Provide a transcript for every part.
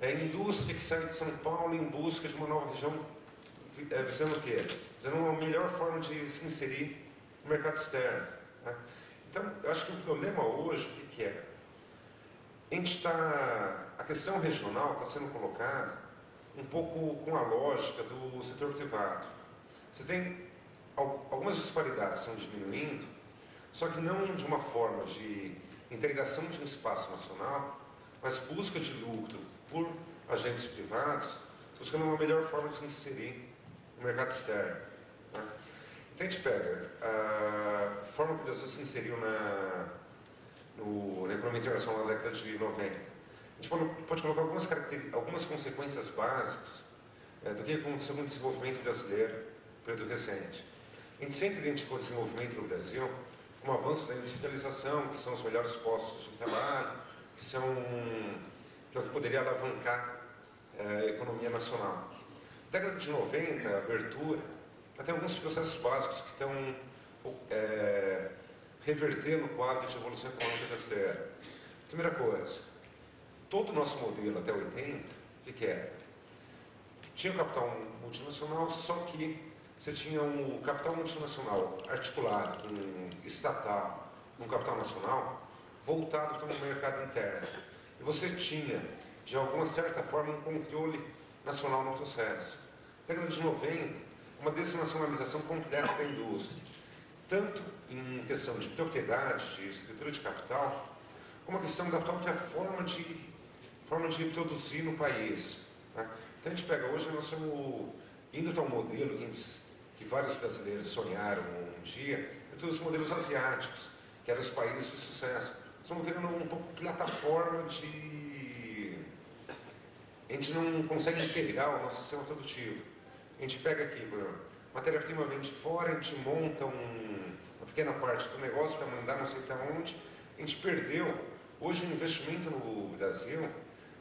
É a indústria que sai de São Paulo em busca de uma nova região, é, visando o quê? Visando uma melhor forma de se inserir no mercado externo. Né? Então, eu acho que o problema hoje, o que, é? A gente está. A questão regional está sendo colocada um pouco com a lógica do setor privado. Você tem algumas disparidades estão diminuindo, só que não de uma forma de integração de um espaço nacional, mas busca de lucro por agentes privados, buscando uma melhor forma de se inserir no mercado externo. Né? Então a gente pega a forma que o Brasil se inseriu na, no, na economia internacional na década de 90. A gente pode, pode colocar algumas, algumas consequências básicas é, do que aconteceu no desenvolvimento brasileiro período recente. A gente sempre identificou o desenvolvimento no Brasil como avanço da industrialização, que são os melhores postos de trabalho, que são que é o que poderia alavancar é, a economia nacional. Na década de 90, a abertura, tem alguns processos básicos que estão é, revertendo o quadro de evolução econômica brasileira. Primeira coisa, todo o nosso modelo até 80, o que era? Tinha o capital multinacional, só que você tinha um capital multinacional articulado com estatal, um capital nacional, voltado para o mercado interno. E você tinha, de alguma certa forma, um controle nacional no processo. Na década de 90, uma desnacionalização completa da indústria, tanto em questão de propriedade, de estrutura de capital, como a questão da própria forma de, forma de produzir no país. Né? Então a gente pega hoje, nós estamos indo para um modelo que, que vários brasileiros sonharam um dia, entre os modelos asiáticos, que eram os países de sucesso. Estamos vendo um pouco plataforma de. A gente não consegue integrar o nosso sistema produtivo. A gente pega aqui, exemplo, matéria-prima vem de fora, a gente monta um, uma pequena parte do negócio para mandar não sei para onde, a gente perdeu. Hoje o investimento no Brasil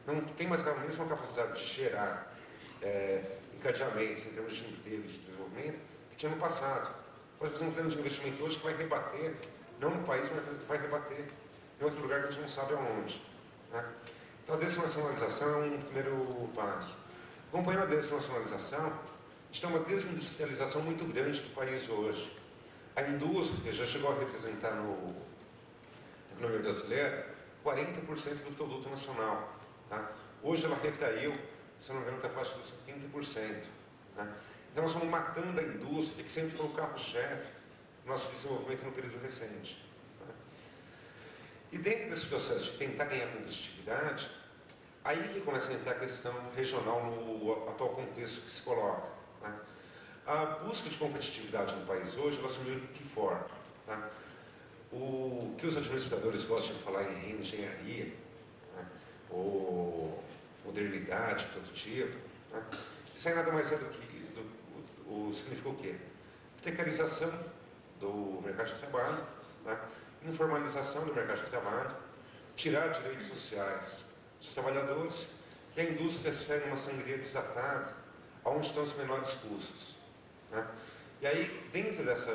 não tem mais a mesma capacidade de gerar é, encadeamentos em termos de emprego de desenvolvimento que tinha no passado. Pode fazer um plano de investimento hoje que vai rebater, não no país, mas vai rebater em outro lugar que a gente não sabe aonde. Né? Então a desnacionalização é um primeiro passo. Acompanhando a desnacionalização, a gente tem uma desindustrialização muito grande do país hoje. A indústria já chegou a representar no, na economia brasileira 40% do produto nacional. Tá? Hoje ela recaiu, se não me engano, está dos 30%. Né? Então nós estamos matando a indústria, que sempre foi o carro-chefe do nosso desenvolvimento no período recente. E dentro desse processo de tentar ganhar competitividade, aí que começa a entrar a questão regional no atual contexto que se coloca. Né? A busca de competitividade no país hoje, ela assumiu de que forma? Tá? O que os administradores gostam de falar em engenharia, né? ou modernidade produtiva, né? isso aí nada mais é do que, do, o, significa o quê? Precarização do mercado de trabalho, né? Informalização do mercado de trabalho, tirar direitos sociais dos trabalhadores e a indústria ser uma sangria desatada, onde estão os menores custos. Né? E aí, dentro dessa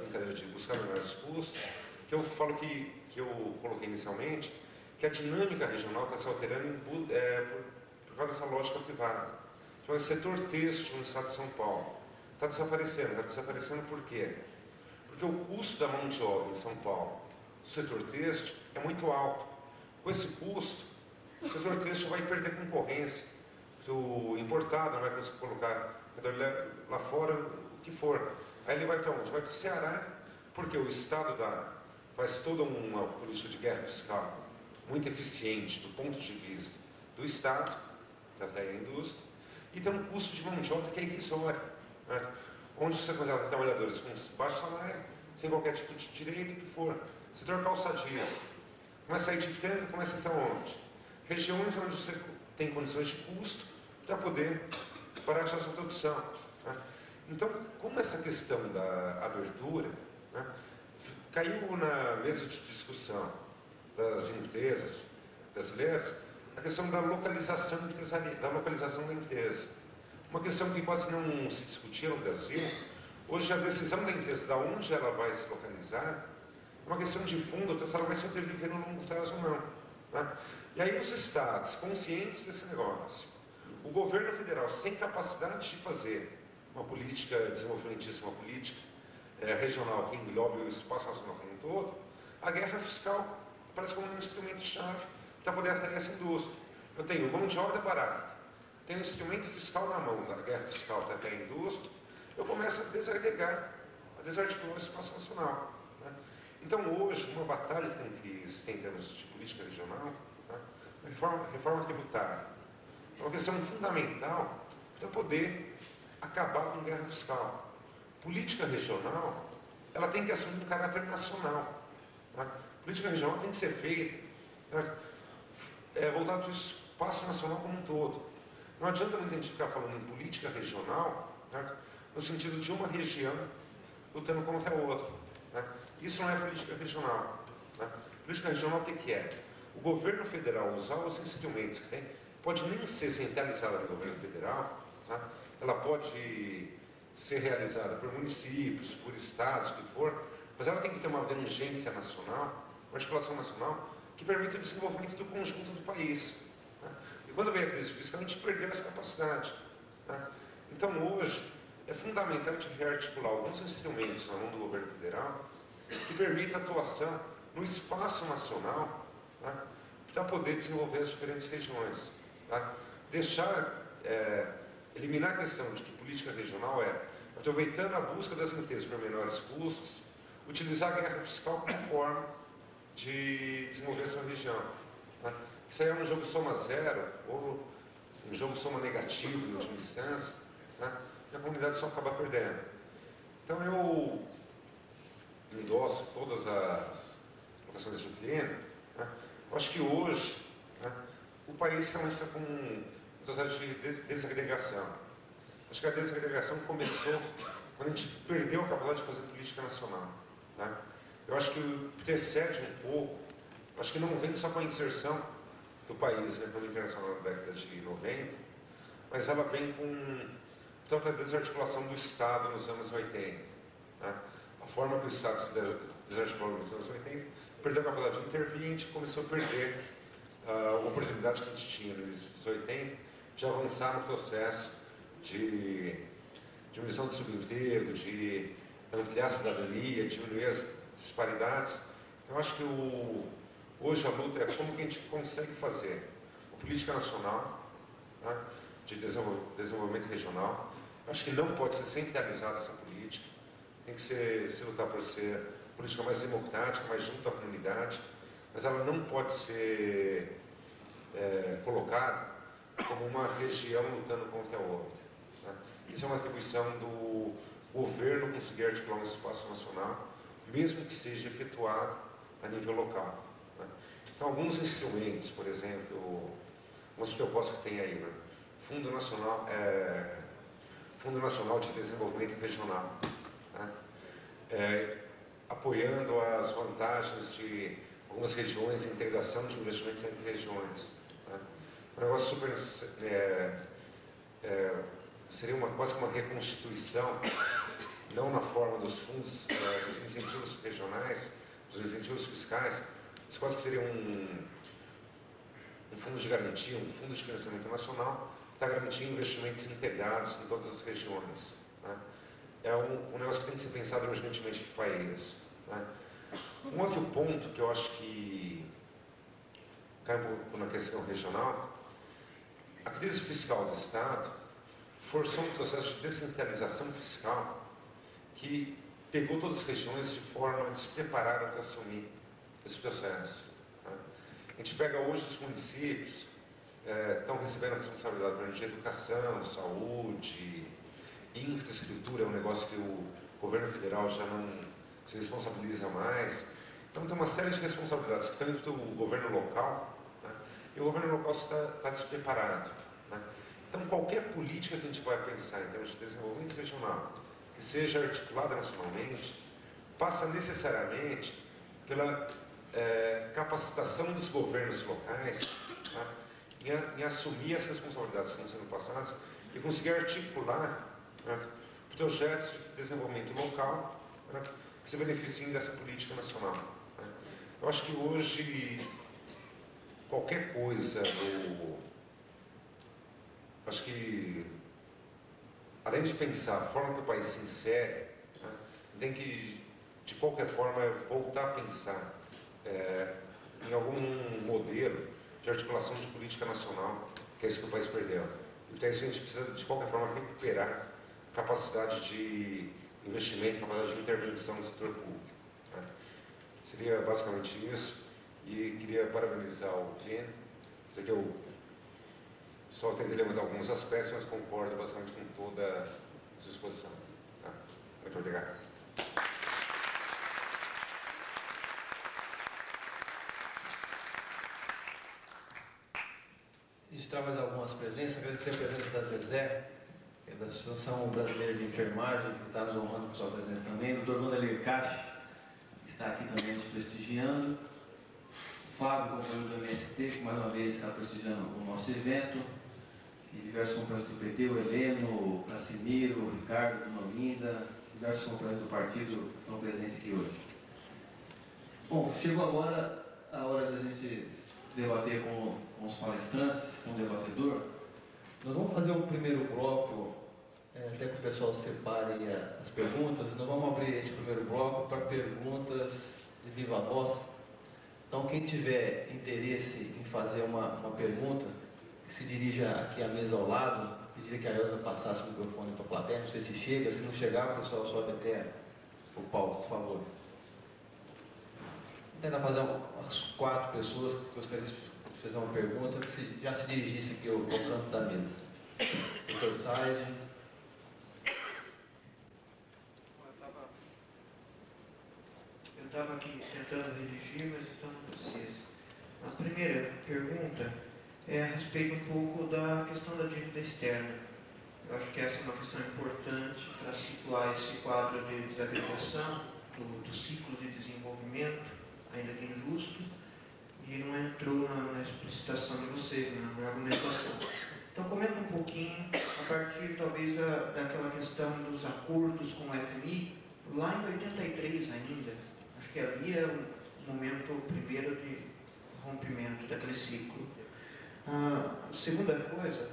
brincadeira de buscar menores custos, que eu falo que, que eu coloquei inicialmente, que a dinâmica regional está se alterando em, é, por, por, causa dessa lógica privada. Então, o setor têxtil no estado de São Paulo está desaparecendo. Está desaparecendo por quê? Porque o custo da mão de obra em São Paulo, do setor têxtil, é muito alto. Com esse custo, o setor têxtil vai perder concorrência. O importado não vai conseguir colocar lá fora o que for. Aí ele vai para onde? Vai para o Ceará, porque o Estado dá, faz toda uma política de guerra fiscal muito eficiente do ponto de vista do Estado, da indústria, e tem um custo de mão de obra que é irrisório. Né? onde você contrata trabalhadores com baixo salário, sem qualquer tipo de direito, que for. Setor calçadista. Começa a ir de frango, começa a entrar onde? Regiões onde você tem condições de custo para poder parar a sua produção. Né? Então, como essa questão da abertura né, caiu na mesa de discussão das empresas brasileiras, a questão da localização da localização da empresa. Uma questão que quase não se discutia no Brasil, hoje a decisão da empresa de onde ela vai se localizar uma questão de fundo, ela vai sobreviver no longo prazo ou não. Né? E aí os estados, conscientes desse negócio, o governo federal sem capacidade de fazer uma política desenvolvimentista, uma política é, regional que englobe o espaço nacional como um todo, a guerra fiscal parece como um instrumento-chave para poder atrair essa indústria. Eu tenho mão de obra barata, tenho um instrumento fiscal na mão da guerra fiscal para atrair a indústria, eu começo a desagregar, a desarticular o espaço nacional. Então, hoje, uma batalha que existem em termos de política regional, né? reforma, reforma tributária, é uma questão fundamental para poder acabar com guerra fiscal. Política regional, ela tem que assumir um caráter nacional. Né? Política regional tem que ser feita né? é, para o espaço nacional como um todo. Não adianta muita gente ficar falando em política regional no sentido de uma região lutando contra a outra. Isso não é política regional. Né? Política regional o que, que é? O governo federal usar os instrumentos que tem, pode nem ser centralizada no governo federal, tá? ela pode ser realizada por municípios, por estados, o que for, mas ela tem que ter uma abrangência nacional, uma articulação nacional, que permita o desenvolvimento do conjunto do país. Tá? E quando veio a crise fiscal, a gente perdeu essa capacidade. Tá? Então, hoje, é fundamental a gente rearticular alguns instrumentos na mão do governo federal que permita atuação no espaço nacional tá? para poder desenvolver as diferentes regiões. Tá? Deixar, é, eliminar a questão de que política regional é, aproveitando a busca das riquezas por menores custos, utilizar a guerra fiscal como forma de desenvolver a sua região. Tá? Isso aí é um jogo soma zero, ou um jogo soma negativo, em última instância, tá? e a comunidade só acaba perdendo. Então eu endosso todas as colocações do cliente. Né? Eu acho que hoje né, o país realmente está com um processo de desagregação. Acho que a desagregação começou quando a gente perdeu a capacidade de fazer política nacional. Né? Eu acho que precede um pouco, acho que não vem só com a inserção do país na economia internacional na década de 90, mas ela vem com toda a desarticulação do Estado nos anos 80. Né? A forma que o Estado se desarticulou nos anos 80 perdeu a capacidade de intervir e a gente começou a perder a oportunidade que a gente tinha nos anos 80 de avançar no processo de diminuição do subemprego, de ampliar a cidadania, diminuir as disparidades. Então, acho que o, hoje a luta é como que a gente consegue fazer a política nacional né, de desenvolvimento regional. Acho que não pode ser centralizada essa política, tem que ser, se lutar por ser política mais democrática, mais junto à comunidade, mas ela não pode ser é, colocada como uma região lutando contra a outra. Né? Isso é uma atribuição do governo conseguir articular um espaço nacional, mesmo que seja efetuado a nível local. Né? Então, alguns instrumentos, por exemplo, umas propostas que tem aí, né? Fundo Nacional, é, Fundo Nacional de Desenvolvimento Regional? É, apoiando as vantagens de algumas regiões, a integração de investimentos entre regiões. Né? Um negócio super. É, é, seria uma, quase uma reconstituição, não na forma dos fundos, é, dos incentivos regionais, dos incentivos fiscais, mas quase que seria um, um fundo de garantia, um fundo de financiamento nacional, está garantindo investimentos integrados em todas as regiões. Né? É um, um, negócio que tem que ser pensado urgentemente para o país. Né? Um outro ponto que eu acho que cai um pouco na questão regional, a crise fiscal do Estado forçou um processo de descentralização fiscal que pegou todas as regiões de forma despreparada para assumir esse processo. Né? A gente pega hoje os municípios, é, estão recebendo a responsabilidade de educação, saúde, infraestrutura, é um negócio que o governo federal já não se responsabiliza mais. Então tem uma série de responsabilidades que indo o governo local, né? e o governo local está, está despreparado. Né? Então qualquer política que a gente vai pensar em termos de desenvolvimento regional, que seja articulada nacionalmente, passa necessariamente pela é, capacitação dos governos locais tá? em, em, assumir as responsabilidades que estão sendo passadas e conseguir articular né, projetos de desenvolvimento local né, que se beneficiem dessa política nacional. Né. Eu acho que hoje qualquer coisa. Acho que, além de pensar a forma que o país se insere, né, tem que, de qualquer forma, voltar a pensar é, em algum modelo de articulação de política nacional, que é isso que o país perdeu. Então, isso a gente precisa, de qualquer forma, recuperar capacidade de investimento, capacidade de intervenção no setor público. Né? Seria basicamente isso. E queria parabenizar o Ken, que eu só tentei levantar alguns aspectos, mas concordo basicamente com toda a sua exposição. Tá? Muito obrigado. registrar mais algumas presenças, agradecer a presença da Zezé, é da Associação Brasileira de Enfermagem, que está nos honrando com sua presença também, o doutor Vanderlei Caixa, que está aqui também nos prestigiando, o Fábio, companheiro do MST, que mais uma vez está prestigiando o nosso evento, e diversos companheiros do PT, o Heleno, o Casimiro, o Ricardo, a Dona Linda, diversos companheiros do partido estão presentes aqui hoje. Bom, chegou agora a hora da gente debater com, com os palestrantes, com o debatedor. Nós vamos fazer um primeiro bloco, até que o pessoal separe as perguntas. Nós vamos abrir esse primeiro bloco para perguntas de viva voz. Então, quem tiver interesse em fazer uma, uma pergunta, se dirija aqui à mesa ao lado, pediria que a Elza passasse o microfone para a plateia, não sei se chega, se não chegar, o pessoal sobe até o palco, por favor. Vou tentar fazer umas quatro pessoas que gostariam de fazer uma pergunta, que já se dirigisse aqui ao, ao canto da mesa. Doutor Said. Eu estava aqui tentando redigir, mas então não precisa. A primeira pergunta é a respeito um pouco da questão da dívida externa. Eu acho que essa é uma questão importante para situar esse quadro de desagregação do, do ciclo de desenvolvimento ainda que injusto, e não entrou na, na explicitação de vocês, na, na argumentação. Então, comenta um pouquinho, a partir talvez a, daquela questão dos acordos com o FMI, lá em 83 ainda, que havia um momento primeiro de rompimento daquele ciclo. Ah, segunda coisa,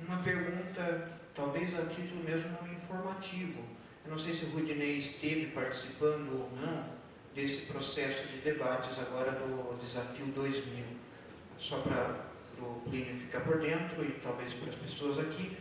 uma pergunta, talvez a título mesmo informativo. Eu não sei se o Rudinei esteve participando ou não, desse processo de debates agora do Desafio 2000. Só para o Plínio ficar por dentro e talvez para as pessoas aqui,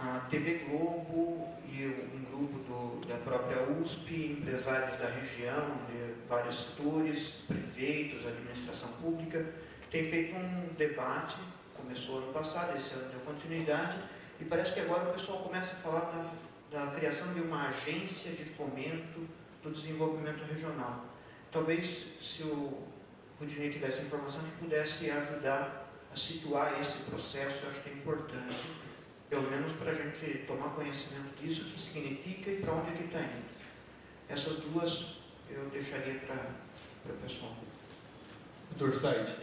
a TV Globo e um grupo do, da própria USP, empresários da região, de vários setores, prefeitos, administração pública, têm feito um debate, começou ano passado, esse ano deu continuidade, e parece que agora o pessoal começa a falar da, da criação de uma agência de fomento do desenvolvimento regional. Talvez, se o Rudinei tivesse informação, que pudesse ajudar a situar esse processo, eu acho que é importante, pelo menos para a gente tomar conhecimento disso, o que significa e para onde é que está indo. Essas duas eu deixaria para o pessoal. Doutor Said.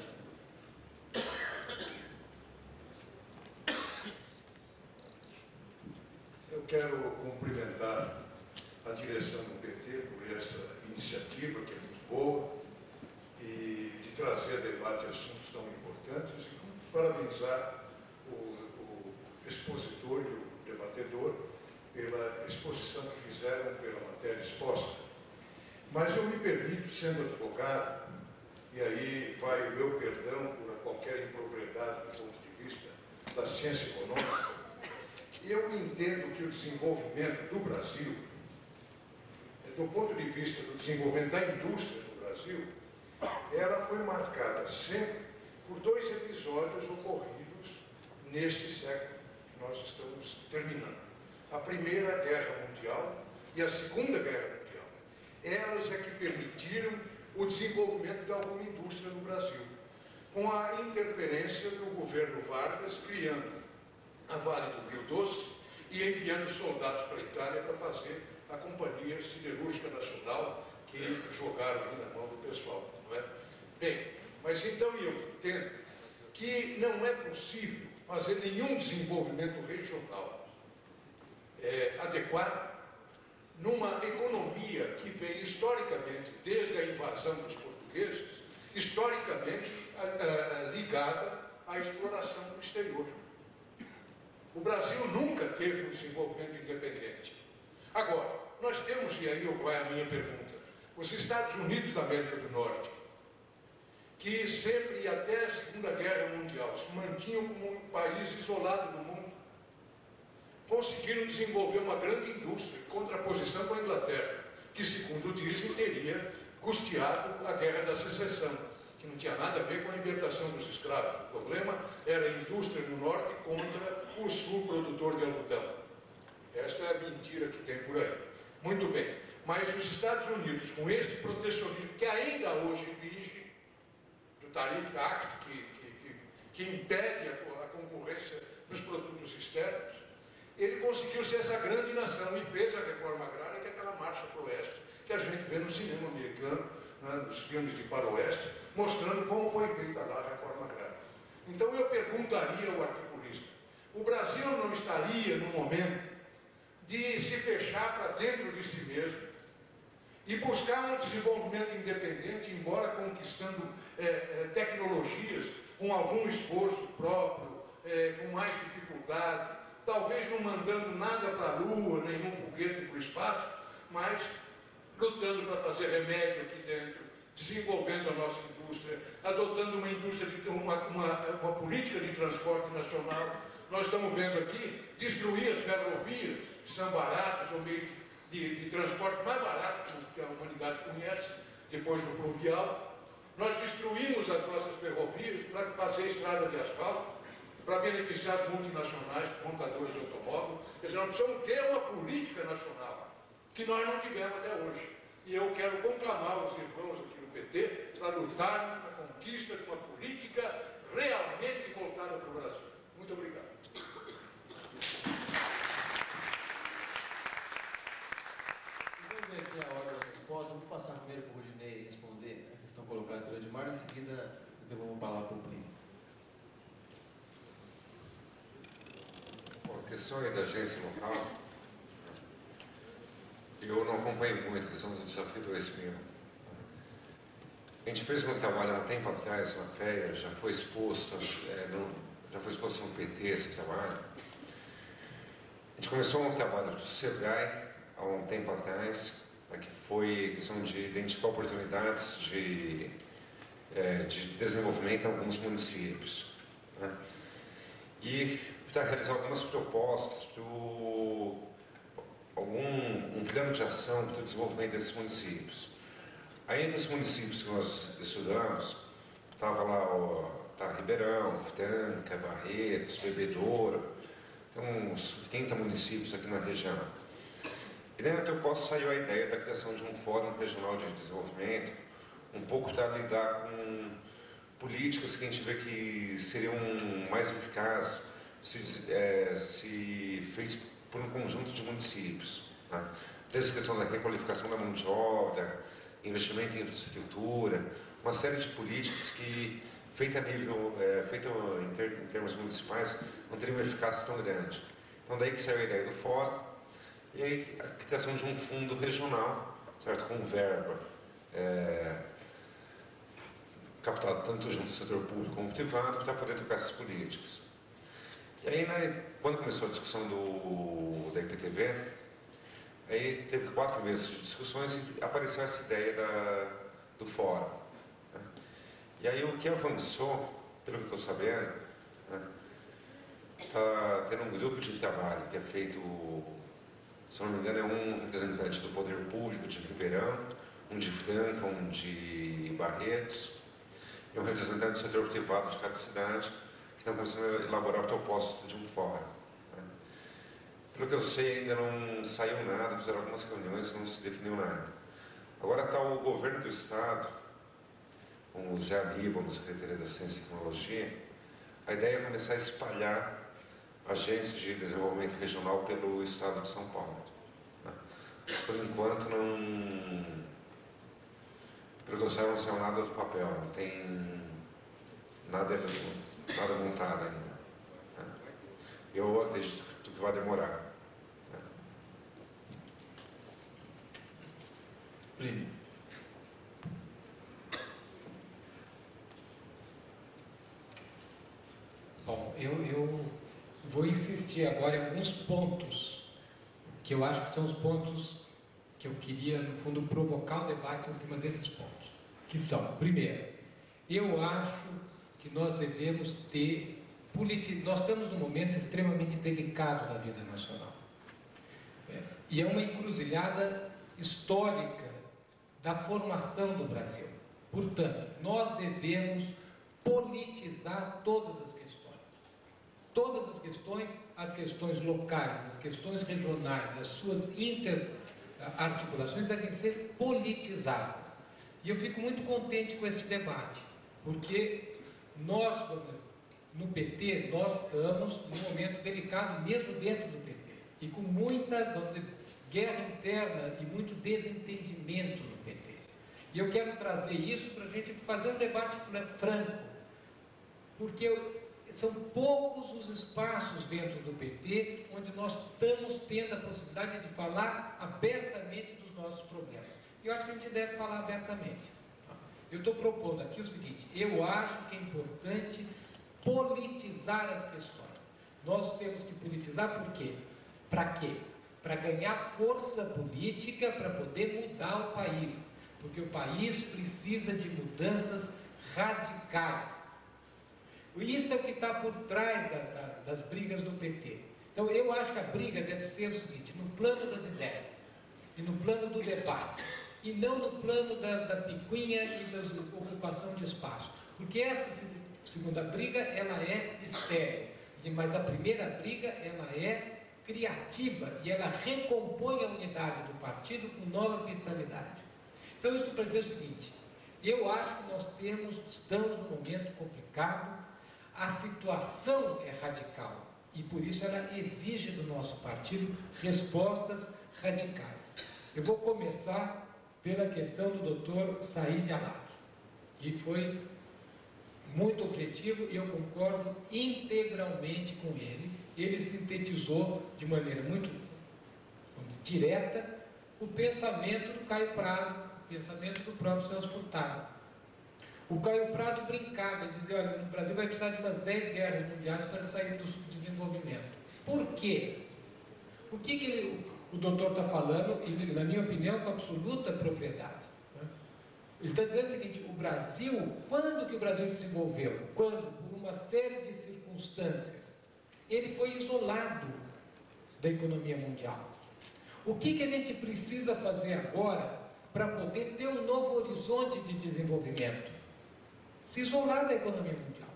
Eu quero cumprimentar a direção do PT por essa iniciativa, que é muito boa, e de trazer a debate assuntos tão importantes, e parabenizar o expositor e o debatedor pela exposição que fizeram pela matéria exposta. Mas eu me permito, sendo advogado, e aí vai o meu perdão por qualquer impropriedade do ponto de vista da ciência econômica, eu entendo que o desenvolvimento do Brasil do ponto de vista do desenvolvimento da indústria no Brasil, ela foi marcada sempre por dois episódios ocorridos neste século nós estamos terminando. A Primeira Guerra Mundial e a Segunda Guerra Mundial. Elas é que permitiram o desenvolvimento de alguma indústria no Brasil, com a interferência do governo Vargas, criando a Vale do Rio Doce e enviando soldados para a Itália para fazer a Companhia Siderúrgica Nacional, que jogaram ali na mão do pessoal. Não é? Bem, mas então eu entendo que não é possível fazer nenhum desenvolvimento regional é, adequado numa economia que vem historicamente desde a invasão dos portugueses historicamente ligada à exploração do exterior. O Brasil nunca teve um desenvolvimento independente. Agora, nós temos, e aí vai a minha pergunta, os Estados Unidos da América do Norte, que sempre e até a Segunda Guerra Mundial se mantinham como um país isolado do mundo, conseguiram desenvolver uma grande indústria em contraposição com a Inglaterra, que, segundo dizem, teria custeado a Guerra da Secessão, que não tinha nada a ver com a libertação dos escravos. O problema era a indústria no norte contra o sul produtor de algodão. Esta é a mentira que tem por aí. Muito bem. Mas os Estados Unidos, com este protecionismo que ainda hoje vige, Tariff Act, que, que, que, impede a, a concorrência dos produtos externos, ele conseguiu ser essa grande nação e fez a reforma agrária, que é aquela marcha para o oeste, que a gente vê no cinema americano, né, nos filmes de faroeste, mostrando como foi feita lá a reforma agrária. Então eu perguntaria ao articulista, o Brasil não estaria no momento de se fechar para dentro de si mesmo e buscar um desenvolvimento independente, embora conquistando é, é, tecnologias com algum esforço próprio, é, com mais dificuldade, talvez não mandando nada para a Lua, nenhum foguete para o espaço, mas lutando para fazer remédio aqui dentro, desenvolvendo a nossa indústria, adotando uma indústria, de, uma, uma, uma política de transporte nacional. Nós estamos vendo aqui destruir as ferrovias, que são baratas, o meio de, de transporte mais barato que a humanidade conhece, depois do fluvial. Nós destruímos as nossas ferrovias para fazer estrada de asfalto, para beneficiar as multinacionais, montadoras de automóvel. Quer dizer, nós precisamos ter uma política nacional, que nós não tivemos até hoje. E eu quero conclamar os irmãos aqui no PT para lutarmos na conquista de uma política realmente voltada para o Brasil. Muito obrigado. Vamos ver aqui a hora da resposta. Vou passar primeiro para o Rudinei responder a pelo Edmar, em seguida eu vou falar para o Plínio. Bom, a questão aí da agência local, eu não acompanho muito a questão do desafio 2000. A gente fez um trabalho há um tempo atrás na FEA, já foi exposto, é, já foi exposto no PT esse trabalho. A gente começou um trabalho do SEBRAE há um tempo atrás, né, que foi questão de identificar oportunidades de, é, de desenvolvimento em alguns municípios. Né? E para realizar algumas propostas para algum um plano de ação para o desenvolvimento desses municípios. Aí entre os municípios que nós estudamos, estava lá o tá, Ribeirão, Franca, Barretos, Bebedouro, tem uns 30 municípios aqui na região. E dentro eu posso saiu a ideia da criação de um fórum regional de desenvolvimento, um pouco para lidar com políticas que a gente vê que seriam mais eficazes se, é, se fez por um conjunto de municípios. Tá? Desde a questão da requalificação da mão de obra, investimento em infraestrutura, uma série de políticas que, feita a nível, é, feita em, ter, em, termos municipais, não teriam uma eficácia tão grande. Então daí que saiu a ideia do fórum, e aí a criação de um fundo regional, certo? com verba é, captado tanto junto do setor público como privado, para poder tocar essas políticas. E aí, né, quando começou a discussão do, da IPTV, aí teve quatro meses de discussões e apareceu essa ideia da, do fórum. Né? E aí o que avançou, pelo que estou sabendo, está né, tendo um grupo de trabalho que é feito, se não me engano, é um representante do poder público de Ribeirão, um de Franca, um de Barretos, e um representante do setor privado de cada cidade, estão começando a elaborar o propósito de um fórum. Né? Pelo que eu sei, ainda não saiu nada, fizeram algumas reuniões, não se definiu nada. Agora está o governo do Estado, com o Zé Aníbal, na Secretaria da Ciência e Tecnologia, a ideia é começar a espalhar agências de desenvolvimento regional pelo Estado de São Paulo. Né? Por enquanto, não. Progressão não saiu nada do papel, não tem nada, nada montado ainda. Né? Eu acredito que vai demorar. Né? Primo. Bom, eu, eu vou insistir agora em alguns pontos que eu acho que são os pontos que eu queria, no fundo, provocar o debate em cima desses pontos. Que são, primeiro, eu acho que nós devemos ter nós estamos num momento extremamente delicado na vida nacional. É, e é uma encruzilhada histórica da formação do Brasil. Portanto, nós devemos politizar todas as questões. Todas as questões, as questões locais, as questões regionais, as suas interarticulações devem ser politizadas. E eu fico muito contente com este debate, porque nós, no PT, nós estamos num momento delicado mesmo dentro do PT. E com muita dizer, guerra interna e muito desentendimento no PT. E eu quero trazer isso para a gente fazer um debate franco. Porque são poucos os espaços dentro do PT onde nós estamos tendo a possibilidade de falar abertamente dos nossos problemas. E eu acho que a gente deve falar abertamente. Eu estou propondo aqui o seguinte: eu acho que é importante politizar as questões. Nós temos que politizar por quê? Para quê? Para ganhar força política para poder mudar o país. Porque o país precisa de mudanças radicais. Isso é o que está por trás da, da, das brigas do PT. Então eu acho que a briga deve ser o seguinte, no plano das ideias e no plano do debate, e não no plano da, da picuinha e da ocupação de espaço. Porque essa segunda briga, ela é estéril. Mas a primeira briga, ela é criativa e ela recompõe a unidade do partido com nova vitalidade. Então, isso para dizer o seguinte: eu acho que nós temos, estamos num momento complicado, a situação é radical e por isso ela exige do nosso partido respostas radicais. Eu vou começar pela questão do doutor Said Alak, que foi muito objetivo e eu concordo integralmente com ele. Ele sintetizou de maneira muito direta o pensamento do Caio Prado, o pensamento do próprio Celso Furtado. O Caio Prado brincava, ele dizia, olha, no Brasil vai precisar de umas 10 guerras mundiais para sair do subdesenvolvimento. Por quê? O que, que ele, o doutor está falando, e na minha opinião, com absoluta propriedade. Ele está dizendo o seguinte: o Brasil, quando que o Brasil desenvolveu? Quando, por uma série de circunstâncias, ele foi isolado da economia mundial. O que, que a gente precisa fazer agora para poder ter um novo horizonte de desenvolvimento? Se isolar da economia mundial.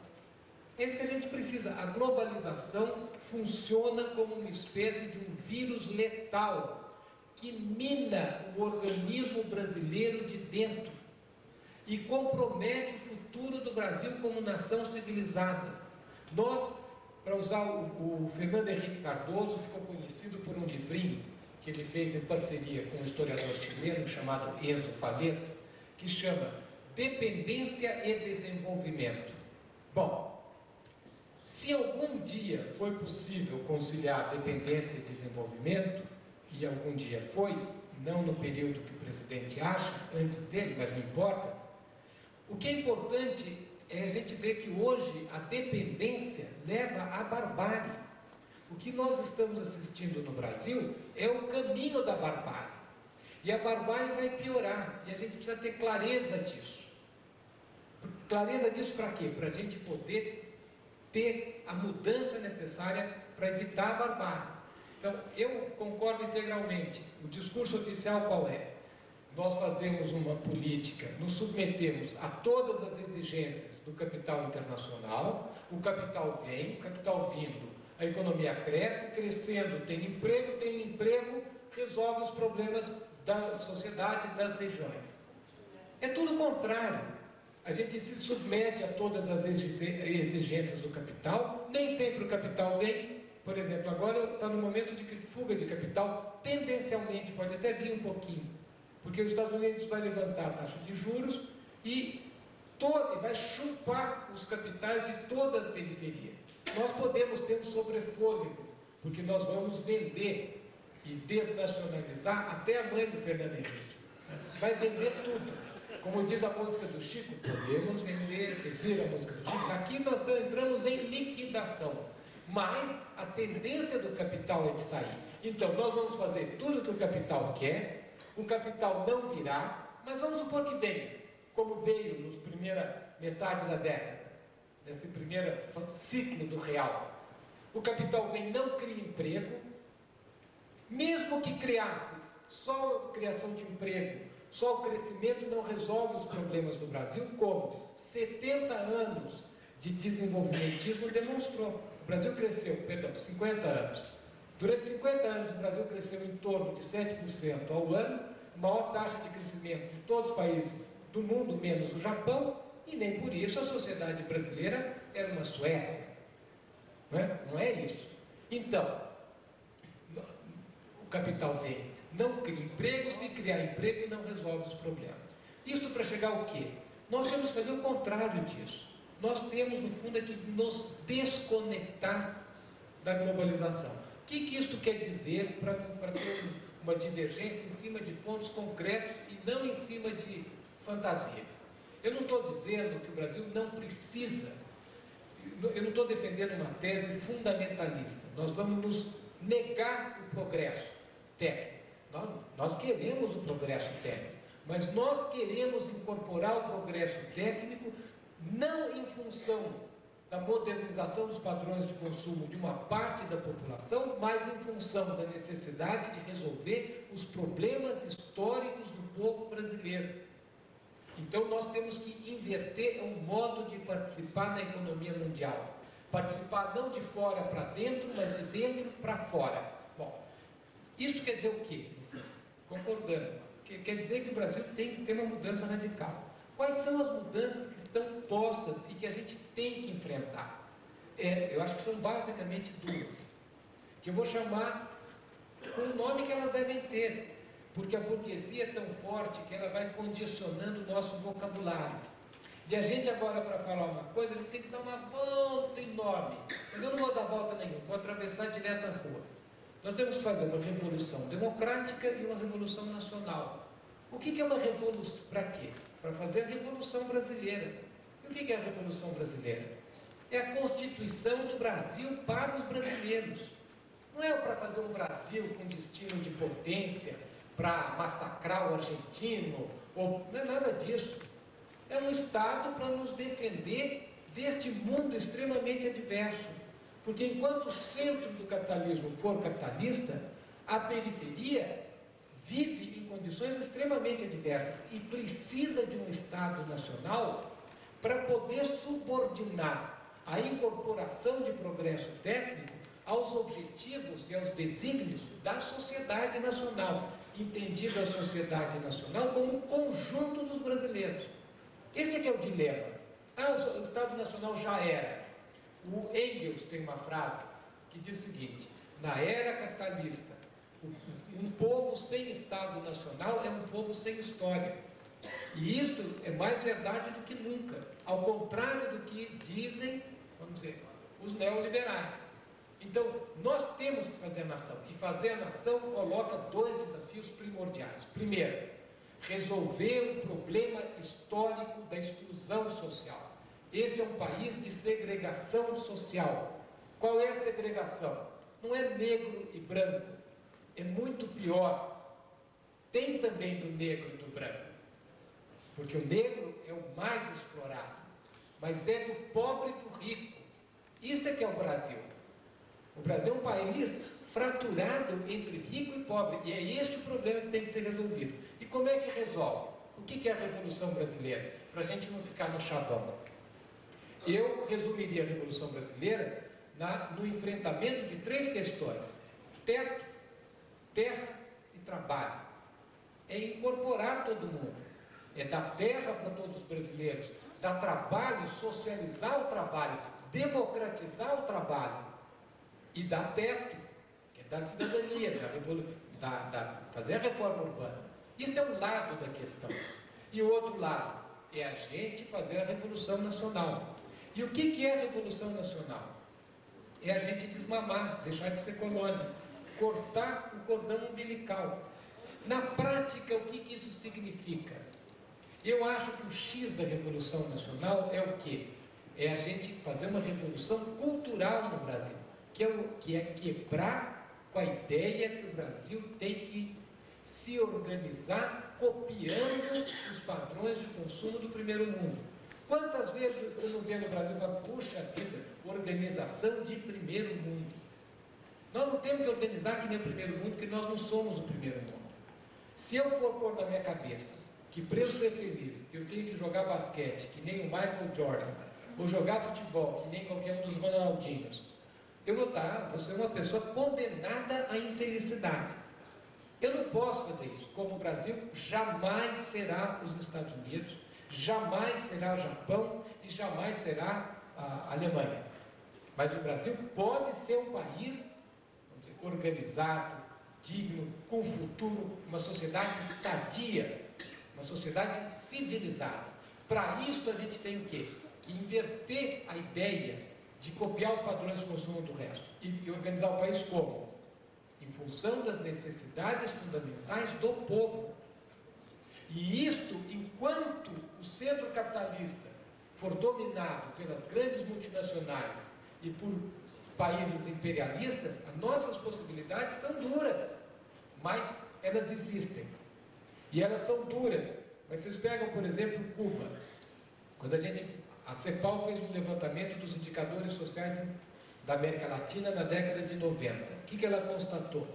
É isso que a gente precisa. A globalização funciona como uma espécie de um vírus letal que mina o organismo brasileiro de dentro e compromete o futuro do Brasil como nação civilizada. Nós, para usar o, o Fernando Henrique Cardoso, ficou conhecido por um livrinho que ele fez em parceria com um historiador chileno chamado Enzo Faleto, que chama Dependência e Desenvolvimento. Bom, se algum dia foi possível conciliar dependência e desenvolvimento, e algum dia foi, não no período que o presidente acha, antes dele, mas não importa, o que é importante é a gente ver que hoje a dependência leva à barbárie. O que nós estamos assistindo no Brasil é o caminho da barbárie. E a barbárie vai piorar. E a gente precisa ter clareza disso. Clareza disso para quê? Para a gente poder ter a mudança necessária para evitar a barbárie. Então, eu concordo integralmente. O discurso oficial qual é? nós fazemos uma política, nos submetemos a todas as exigências do capital internacional, o capital vem, o capital vindo, a economia cresce, crescendo, tem emprego, tem emprego, resolve os problemas da sociedade, das regiões. É tudo o contrário. A gente se submete a todas as exigências do capital, nem sempre o capital vem. Por exemplo, agora está no momento de fuga de capital, tendencialmente pode até vir um pouquinho, porque os Estados Unidos vai levantar a taxa de juros e todo, vai chupar os capitais de toda a periferia. Nós podemos ter um sobrefôlego, porque nós vamos vender e desnacionalizar até a mãe do Fernando Henrique. Vai vender tudo. Como diz a música do Chico, podemos vender, vocês viram a música do Chico? Aqui nós entramos em liquidação. mas a tendência do capital é de sair. Então, nós vamos fazer tudo o que o capital quer, o capital não virá, mas vamos supor que venha, como veio nos primeira metade da década, nesse primeiro ciclo do real. O capital vem, não cria emprego, mesmo que criasse só criação de emprego, só o crescimento não resolve os problemas do Brasil, como 70 anos de desenvolvimentismo demonstrou. O Brasil cresceu, perdão, 50 anos. Durante 50 anos, o Brasil cresceu em torno de 7% ao ano, maior taxa de crescimento de todos os países do mundo, menos o Japão, e nem por isso a sociedade brasileira era uma Suécia. Não é, não é isso. Então, o capital vem, não cria emprego, se criar emprego não resolve os problemas. Isso para chegar ao quê? Nós temos que fazer o contrário disso. Nós temos, no fundo, é que nos desconectar da globalização. O que, que isso quer dizer para ter uma divergência em cima de pontos concretos e não em cima de fantasia? Eu não estou dizendo que o Brasil não precisa, eu não estou defendendo uma tese fundamentalista. Nós vamos nos negar o progresso técnico. Nós, nós queremos o progresso técnico, mas nós queremos incorporar o progresso técnico não em função da modernização dos padrões de consumo de uma parte da população, mas em função da necessidade de resolver os problemas históricos do povo brasileiro. Então nós temos que inverter o modo de participar na economia mundial. Participar não de fora para dentro, mas de dentro para fora. Bom, isso quer dizer o quê? Concordando. Quer dizer que o Brasil tem que ter uma mudança radical. Quais são as mudanças que estão postas e que a gente tem que enfrentar? É, eu acho que são basicamente duas, que eu vou chamar com o nome que elas devem ter porque a burguesia é tão forte que ela vai condicionando o nosso vocabulário. E a gente agora, para falar uma coisa, a gente tem que dar uma volta enorme. Mas eu não vou dar volta nenhuma, vou atravessar direto a rua. Nós temos que fazer uma revolução democrática e uma revolução nacional. O que é uma revolução? Para quê? Para fazer a revolução brasileira. E o que é a revolução brasileira? É a constituição do Brasil para os brasileiros. Não é para fazer um Brasil com destino de potência, para massacrar o argentino, ou não é nada disso. É um Estado para nos defender deste mundo extremamente adverso. Porque enquanto o centro do capitalismo for capitalista, a periferia vive em condições extremamente adversas e precisa de um Estado nacional para poder subordinar a incorporação de progresso técnico aos objetivos e aos desígnios da sociedade nacional entendida a sociedade nacional como um conjunto dos brasileiros. Esse é que é o dilema. Ah, o Estado Nacional já era. O Engels tem uma frase que diz o seguinte: na era capitalista, um povo sem Estado Nacional é um povo sem história. E isso é mais verdade do que nunca, ao contrário do que dizem, vamos dizer, os neoliberais. Então, nós temos que fazer a nação. E fazer a nação coloca dois desafios primordiais. Primeiro, resolver o problema histórico da exclusão social. Este é um país de segregação social. Qual é a segregação? Não é negro e branco. É muito pior. Tem também do negro e do branco. Porque o negro é o mais explorado. Mas é do pobre e do rico. Isso é que é o Brasil. O Brasil é um país fraturado entre rico e pobre, e é este o problema que tem que ser resolvido. E como é que resolve? O que é a Revolução Brasileira? Para a gente não ficar no chavão. Eu resumiria a Revolução Brasileira na, no enfrentamento de três questões: teto, terra e trabalho. É incorporar todo mundo. É dar terra para todos os brasileiros, dar trabalho, socializar o trabalho, democratizar o trabalho e dar teto, que é dar cidadania, da, da, fazer a reforma urbana. Isso é um lado da questão. E o outro lado é a gente fazer a Revolução Nacional. E o que, que é a Revolução Nacional? É a gente desmamar, deixar de ser colônia, cortar o cordão umbilical. Na prática, o que, que isso significa? Eu acho que o X da Revolução Nacional é o quê? É a gente fazer uma revolução cultural no Brasil que é, que é quebrar com a ideia que o Brasil tem que se organizar copiando os padrões de consumo do primeiro mundo. Quantas vezes você não vê no Brasil e fala, puxa vida, organização de primeiro mundo? Nós não temos que organizar que nem o primeiro mundo, porque nós não somos o primeiro mundo. Se eu for pôr na minha cabeça que para eu ser feliz eu tenho que jogar basquete, que nem o Michael Jordan, ou jogar futebol, que nem qualquer um dos Ronaldinhos, eu vou estar, vou ser uma pessoa condenada à infelicidade. Eu não posso fazer isso. Como o Brasil jamais será os Estados Unidos, jamais será Japão e jamais será a Alemanha. Mas o Brasil pode ser um país dizer, organizado, digno, com futuro, uma sociedade sadia, uma sociedade civilizada. Para isso a gente tem o quê? Que inverter a ideia de copiar os padrões de consumo do resto e, e organizar o país como? Em função das necessidades fundamentais do povo. E isto, enquanto o centro capitalista for dominado pelas grandes multinacionais e por países imperialistas, as nossas possibilidades são duras, mas elas existem. E elas são duras. Mas vocês pegam, por exemplo, Cuba. Quando a gente, a CEPAL fez um levantamento dos indicadores sociais da América Latina na década de 90. O que, que ela constatou?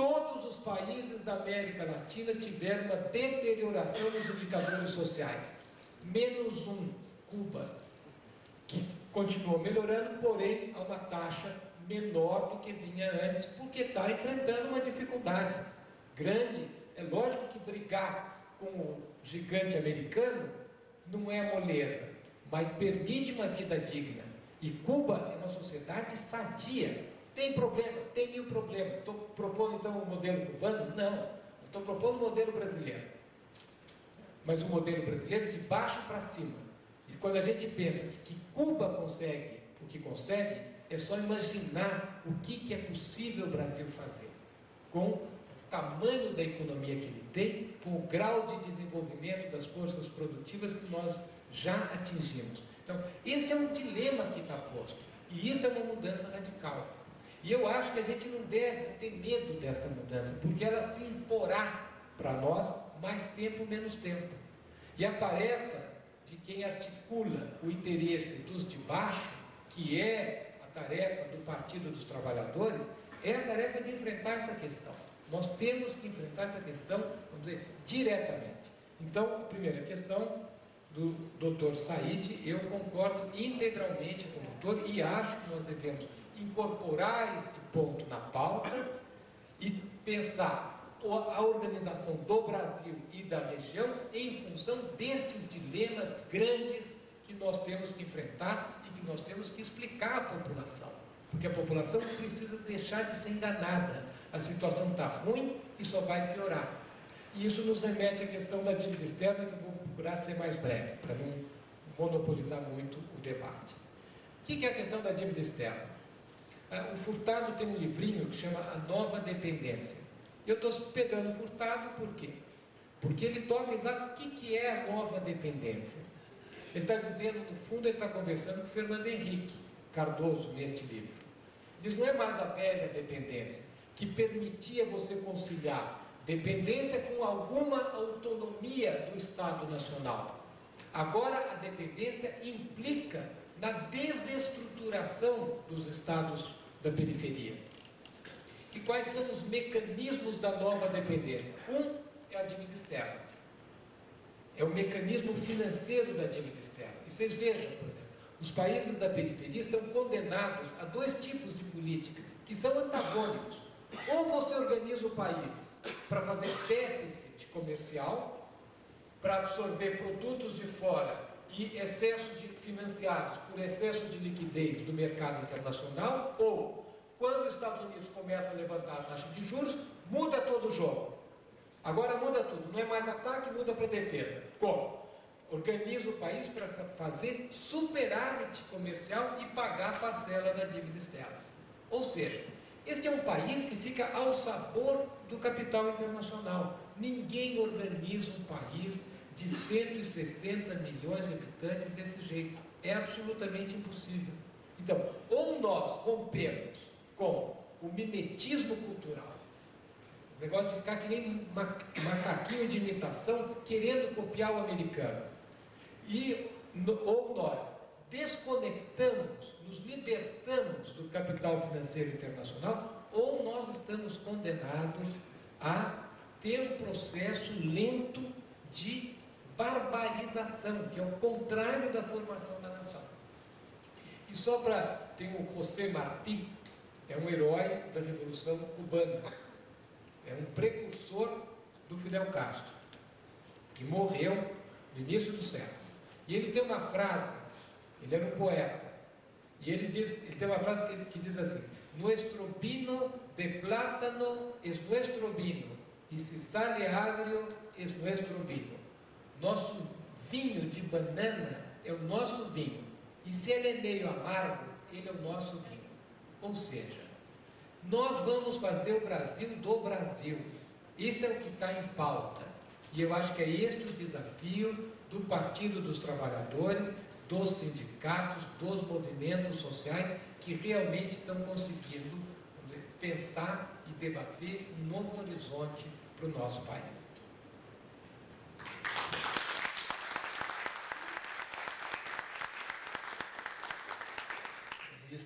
Todos os países da América Latina tiveram uma deterioração nos indicadores sociais. Menos um, Cuba, que continuou melhorando, porém a uma taxa menor do que vinha antes, porque está enfrentando uma dificuldade grande. É lógico que brigar com o gigante americano não é moleza, mas permite uma vida digna. E Cuba é uma sociedade sadia. Tem problema? Tem mil problemas. Estou propondo então um modelo cubano? Não. Estou propondo um modelo brasileiro. Mas um modelo brasileiro de baixo para cima. E quando a gente pensa que Cuba consegue o que consegue, é só imaginar o que, que é possível o Brasil fazer com o tamanho da economia que ele tem, com o grau de desenvolvimento das forças produtivas que nós já atingimos. Então, esse é um dilema que está posto. E isso é uma mudança radical. E eu acho que a gente não deve ter medo dessa mudança, porque ela se imporá para nós mais tempo, menos tempo. E a tarefa de quem articula o interesse dos de baixo, que é a tarefa do Partido dos Trabalhadores, é a tarefa de enfrentar essa questão. Nós temos que enfrentar essa questão, vamos dizer, diretamente. Então, primeira questão, do Dr. Said, eu concordo integralmente com o doutor e acho que nós devemos incorporar este ponto na pauta e pensar a organização do Brasil e da região em função destes dilemas grandes que nós temos que enfrentar e que nós temos que explicar à população. Porque a população precisa deixar de ser enganada. A situação está ruim e só vai piorar. E isso nos remete à questão da dívida externa, que eu vou procurar ser mais breve, para não monopolizar muito o debate. O que é a questão da dívida externa? Ah, o Furtado tem um livrinho que chama A Nova Dependência. Eu estou pegando o Furtado por quê? Porque ele toca exato o que é a nova dependência. Ele está dizendo, no fundo, ele está conversando com Fernando Henrique Cardoso neste livro. Diz, não é mais a velha dependência, que permitia você conciliar dependência com alguma autonomia do Estado Nacional. Agora, a dependência implica na desestruturação dos estados da periferia. E quais são os mecanismos da nova dependência? Um é a dívida externa. É o mecanismo financeiro da dívida externa. E vocês vejam, por exemplo, os países da periferia estão condenados a dois tipos de políticas que são antagônicos. Ou você organiza o país para fazer déficit comercial, para absorver produtos de fora e excesso de financiados por excesso de liquidez do mercado internacional, ou quando os Estados Unidos começam a levantar a taxa de juros, muda todo o jogo. Agora muda tudo, não é mais ataque, muda para defesa. Como? Organiza o país para fazer superávit comercial e pagar a parcela da dívida externa. Ou seja, este é um país que fica ao sabor do capital internacional. Ninguém organiza um país de 160 milhões de habitantes desse jeito. É absolutamente impossível. Então, ou nós rompemos com o mimetismo cultural, o negócio de ficar que nem macaquinho de imitação querendo copiar o americano. E, ou nós desconectamos, nos libertamos do capital financeiro internacional, ou nós estamos condenados a ter um processo lento de barbarização, que é o contrário da formação da nação. E só para. Tem o José Martí, é um herói da Revolução Cubana, é um precursor do Fidel Castro, que morreu no início do século. E ele tem uma frase, ele era um poeta, e ele, diz, ele tem uma frase que, que diz assim: Nuestro vino de plátano es nuestro vino, e se sale agrio es nuestro vino. Nosso vinho de banana é o nosso vinho. E se ele é meio amargo, ele é o nosso vinho. Ou seja, nós vamos fazer o Brasil do Brasil. Isso é o que está em pauta. E eu acho que é este o desafio do Partido dos Trabalhadores, dos sindicatos, dos movimentos sociais que realmente estão conseguindo pensar e debater um novo horizonte para o nosso país.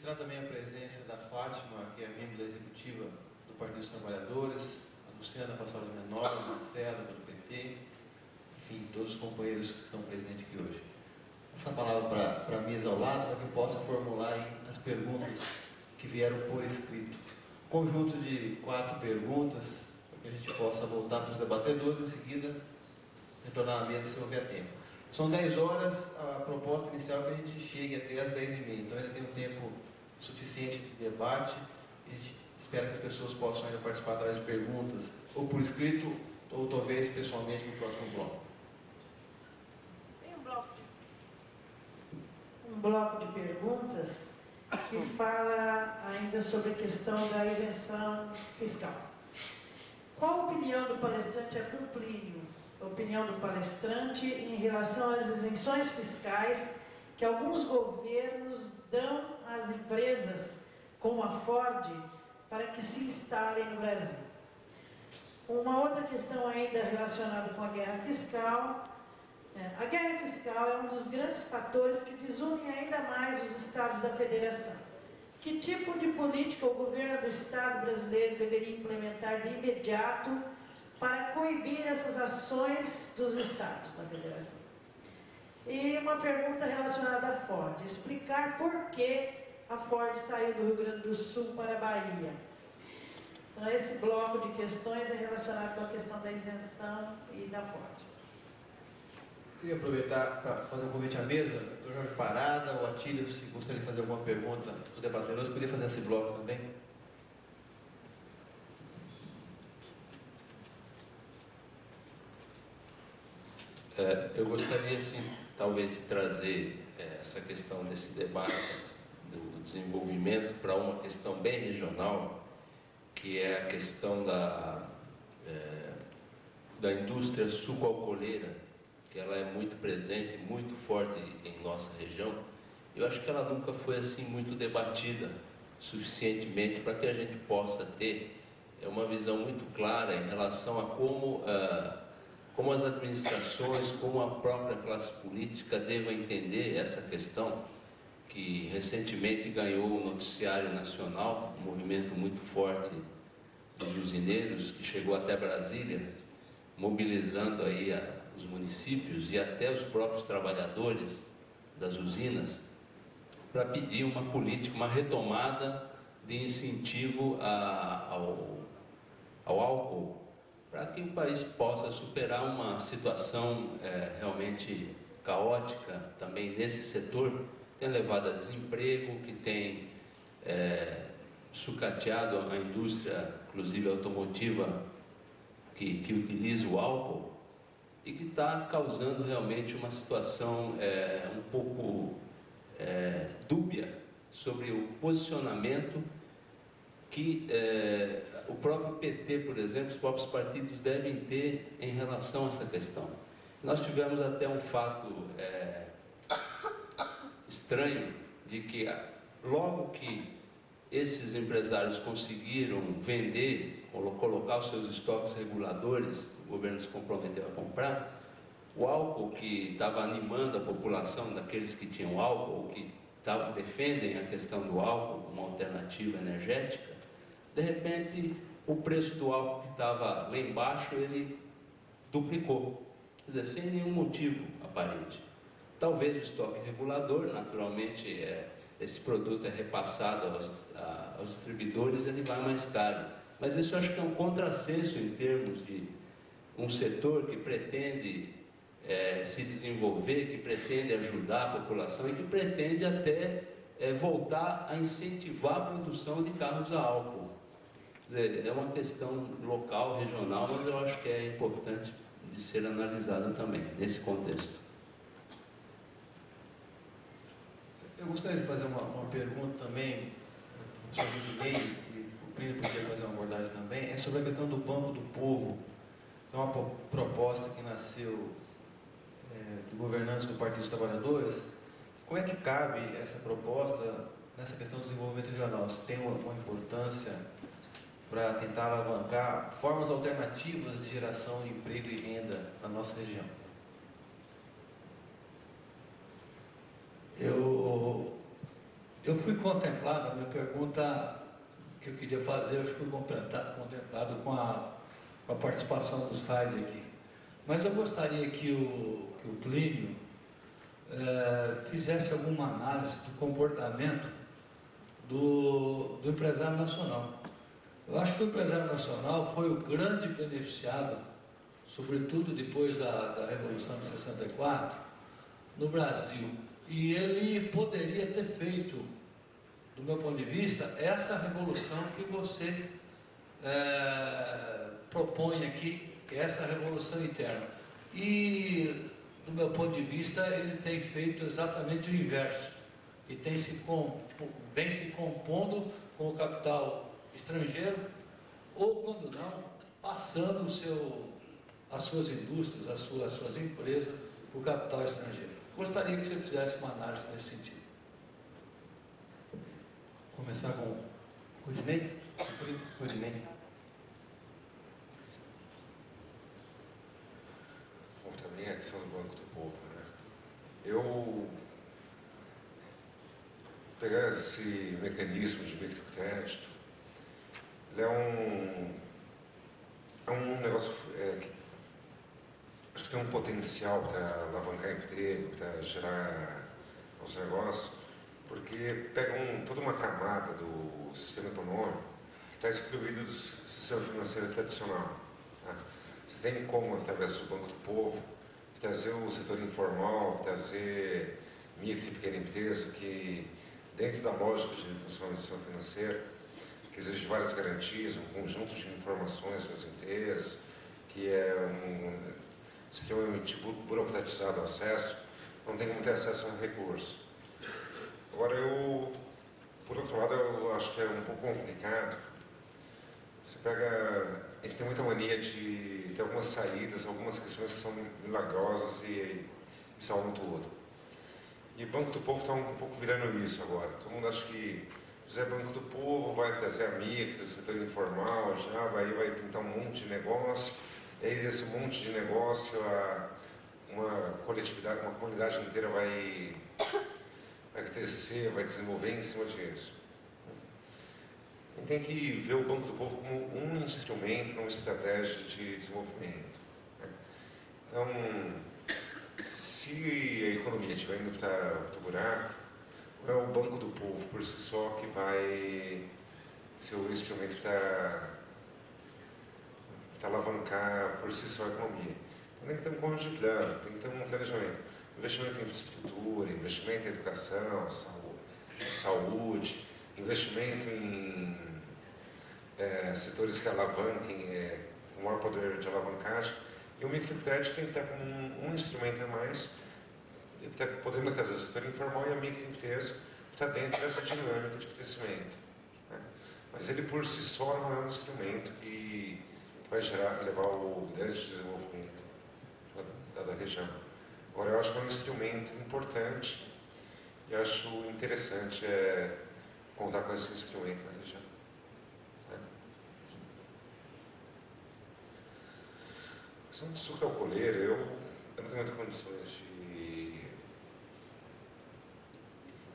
Registrar também a presença da Fátima, que é membro da executiva do Partido dos Trabalhadores, a Luciana Passola Menor, a Marcela, do PT, enfim, todos os companheiros que estão presentes aqui hoje. Passar a palavra para a mesa ao lado, para que possa formular as perguntas que vieram por escrito. Conjunto de quatro perguntas, para que a gente possa voltar para os debatedores em seguida retornar à mesa se houver tempo. São 10 horas, a proposta inicial é que a gente chegue até as 10 e meia. Então ainda tem um tempo suficiente de debate. A gente espera que as pessoas possam ainda participar através de perguntas, ou por escrito, ou talvez pessoalmente no próximo bloco. Tem um bloco de, um bloco de perguntas que fala ainda sobre a questão da isenção fiscal. Qual a opinião do palestrante Arthur Plínio opinião do palestrante em relação às isenções fiscais que alguns governos dão às empresas, como a Ford, para que se instalem no Brasil. Uma outra questão ainda relacionada com a guerra fiscal. É, a guerra fiscal é um dos grandes fatores que desunem ainda mais os estados da federação. Que tipo de política o governo do Estado brasileiro deveria implementar de imediato para coibir essas ações dos estados da federação. Uma pergunta relacionada à Ford: explicar por que a Ford saiu do Rio Grande do Sul para a Bahia. Então, esse bloco de questões é relacionado com a questão da isenção e da Ford. Queria aproveitar para fazer um convite à mesa, doutor Jorge Parada, o Atílio, se gostaria de fazer alguma pergunta dos debatedores, poderia fazer esse bloco também. É, eu gostaria, sim, talvez, trazer é, essa questão desse debate do desenvolvimento para uma questão bem regional, que é a questão da, é, da indústria sucoalcooleira, que ela é muito presente, muito forte em nossa região. Eu acho que ela nunca foi assim muito debatida suficientemente para que a gente possa ter uma visão muito clara em relação a como uh, como as administrações, como a própria classe política devam entender essa questão, que recentemente ganhou o noticiário nacional, um movimento muito forte dos usineiros, que chegou até Brasília, mobilizando aí a, os municípios e até os próprios trabalhadores das usinas, para pedir uma política, uma retomada de incentivo a, ao, ao álcool para que o país possa superar uma situação é, realmente caótica também nesse setor, que tem levado a desemprego, que tem é, sucateado a indústria, inclusive automotiva, que, que utiliza o álcool, e que está causando realmente uma situação é, um pouco é, dúbia sobre o posicionamento que é, PT, por exemplo, os próprios partidos devem ter em relação a essa questão. Nós tivemos até um fato é, estranho de que logo que esses empresários conseguiram vender, colocar os seus estoques reguladores, o governo se comprometeu a comprar, o álcool que estava animando a população, daqueles que tinham álcool, que tavam, defendem a questão do álcool como alternativa energética, de repente o preço do álcool que estava lá embaixo, ele duplicou, quer dizer, sem nenhum motivo aparente. Talvez o estoque regulador, naturalmente, é, esse produto é repassado aos, a, aos distribuidores, ele vai mais caro. Mas isso acho que é um contrassenso em termos de um setor que pretende é, se desenvolver, que pretende ajudar a população e que pretende até é, voltar a incentivar a produção de carros a álcool. É uma questão local, regional, mas eu acho que é importante de ser analisada também, nesse contexto. Eu gostaria de fazer uma, uma pergunta também sobre o Dinei, e o Plínio podia fazer uma abordagem também, é sobre a questão do Banco do Povo, que é uma proposta que nasceu é, de governantes do Partido dos Trabalhadores. Como é que cabe essa proposta nessa questão do desenvolvimento regional? Se tem uma, uma importância para tentar alavancar formas alternativas de geração de emprego e renda na nossa região? Eu, eu fui contemplado, a minha pergunta que eu queria fazer, eu fui contemplado, com, a, com a participação do SAID aqui. Mas eu gostaria que o, que o Plínio é, fizesse alguma análise do comportamento do, do empresário nacional. Eu acho que o empresário nacional foi o grande beneficiado, sobretudo depois da, da Revolução de 64, no Brasil. E ele poderia ter feito, do meu ponto de vista, essa revolução que você é, propõe aqui, é essa revolução interna. E, do meu ponto de vista, ele tem feito exatamente o inverso. E tem se vem se compondo com o capital estrangeiro, ou quando não, passando o seu, as suas indústrias, as suas, as suas empresas, para o capital estrangeiro. Gostaria que você fizesse uma análise nesse sentido. Começar com o Rudinei? Rudinei. Bom, também a questão do Banco do Povo, né? Eu pegar esse mecanismo de microcrédito, ele é um, é um negócio é, que acho que tem um potencial para alavancar emprego, para gerar os negócios, porque pega um, toda uma camada do sistema econômico que está excluído do sistema financeiro tradicional. Tá? Você tem como, através do Banco do Povo, trazer o setor informal, trazer micro e pequena empresa que, dentro da lógica de funcionamento do sistema financeiro, que exige várias garantias, um conjunto de informações para as empresas, que é um, extremamente burocratizado o acesso, não tem como ter acesso a recurso. Agora, eu, por outro lado, eu acho que é um pouco complicado. Você pega. Ele tem muita mania de ter algumas saídas, algumas questões que são milagrosas e, e salvam tudo. E o Banco do Povo está um pouco virando isso agora. Todo mundo acha que fizer Banco do Povo vai trazer a micro, setor informal, já vai, vai pintar um monte de negócio e aí desse monte de negócio, a, uma coletividade, uma comunidade inteira vai, vai crescer, vai desenvolver em cima disso. E tem que ver o Banco do Povo como um instrumento, uma estratégia de desenvolvimento. Né? Então, se a economia estiver indo para o buraco, é o Banco do Povo por si só que vai ser o instrumento para alavancar por si só a economia. Tem que ter um conjunto de plano, tem que ter um planejamento. Investimento em infraestrutura, investimento em educação, saúde, investimento em é, setores que alavanquem, é, com maior poder de alavancagem. E o microcrédito tem que estar como um, um instrumento a mais, podendo trazer o setor informal e a microempresa está dentro dessa dinâmica de crescimento. Né? Mas ele por si só não é um instrumento que vai gerar, levar o grande desenvolvimento da, da região. Agora, eu acho que é um instrumento importante e acho interessante é, contar com esse instrumento na região. Né? A questão do sucro alcooleiro, eu, eu não tenho muitas condições de,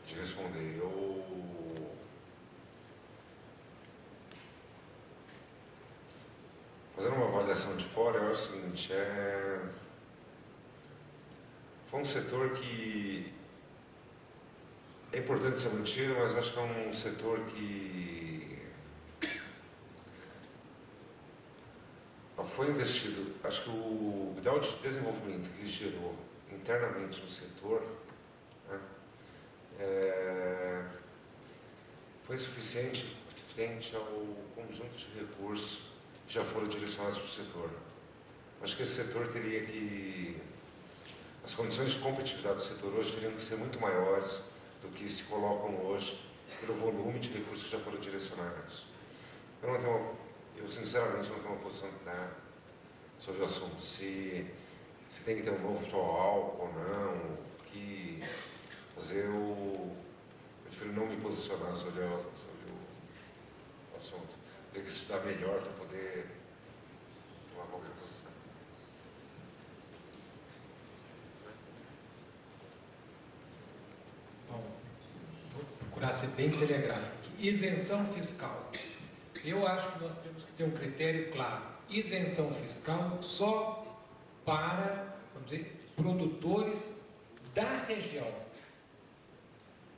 de responder. Eu Fazendo uma avaliação de fora, eu acho o seguinte, é... foi um setor que é importante ser mantido, mas acho que é um setor que foi investido, acho que o grau de desenvolvimento que gerou internamente no setor né, é, foi suficiente frente ao conjunto de recursos já foram direcionados para o setor. Acho que esse setor teria que. As condições de competitividade do setor hoje teriam que ser muito maiores do que se colocam hoje pelo volume de recursos que já foram direcionados. Eu não tenho, eu sinceramente não tenho uma posição clara sobre o assunto. Se, se tem que ter um novo álcool ou não, que fazer o. Eu prefiro não me posicionar sobre, a, sobre o assunto ter que estudar melhor para poder tomar qualquer posição. Bom, vou procurar ser bem telegráfico. Isenção fiscal. Eu acho que nós temos que ter um critério claro. Isenção fiscal só para, vamos dizer, produtores da região.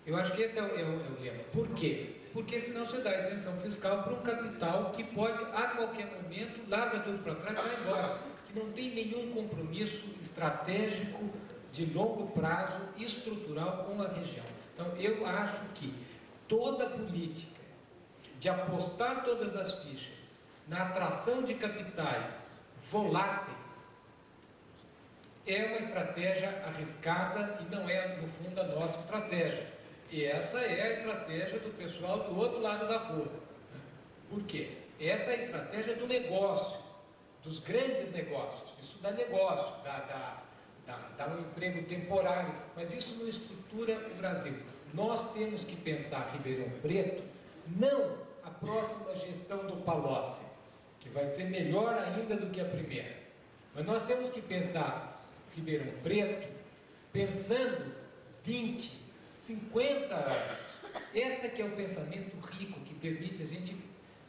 Eu acho que esse é o, é o, é o lema. Por quê? porque senão você dá isenção fiscal para um capital que pode, a qualquer momento, larga tudo para trás e vai embora, que não tem nenhum compromisso estratégico de longo prazo, estrutural com a região. Então, eu acho que toda política de apostar todas as fichas na atração de capitais voláteis é uma estratégia arriscada e não é, no fundo, a nossa estratégia. E essa é a estratégia do pessoal do outro lado da rua. Por quê? Essa é a estratégia do negócio, dos grandes negócios. Isso dá negócio, dá, dá, dá, dá um emprego temporário, mas isso não estrutura o Brasil. Nós temos que pensar Ribeirão Preto, não a próxima gestão do Palocci, que vai ser melhor ainda do que a primeira. Mas nós temos que pensar Ribeirão Preto pensando 20, 50 anos. Este que é o pensamento rico que permite a gente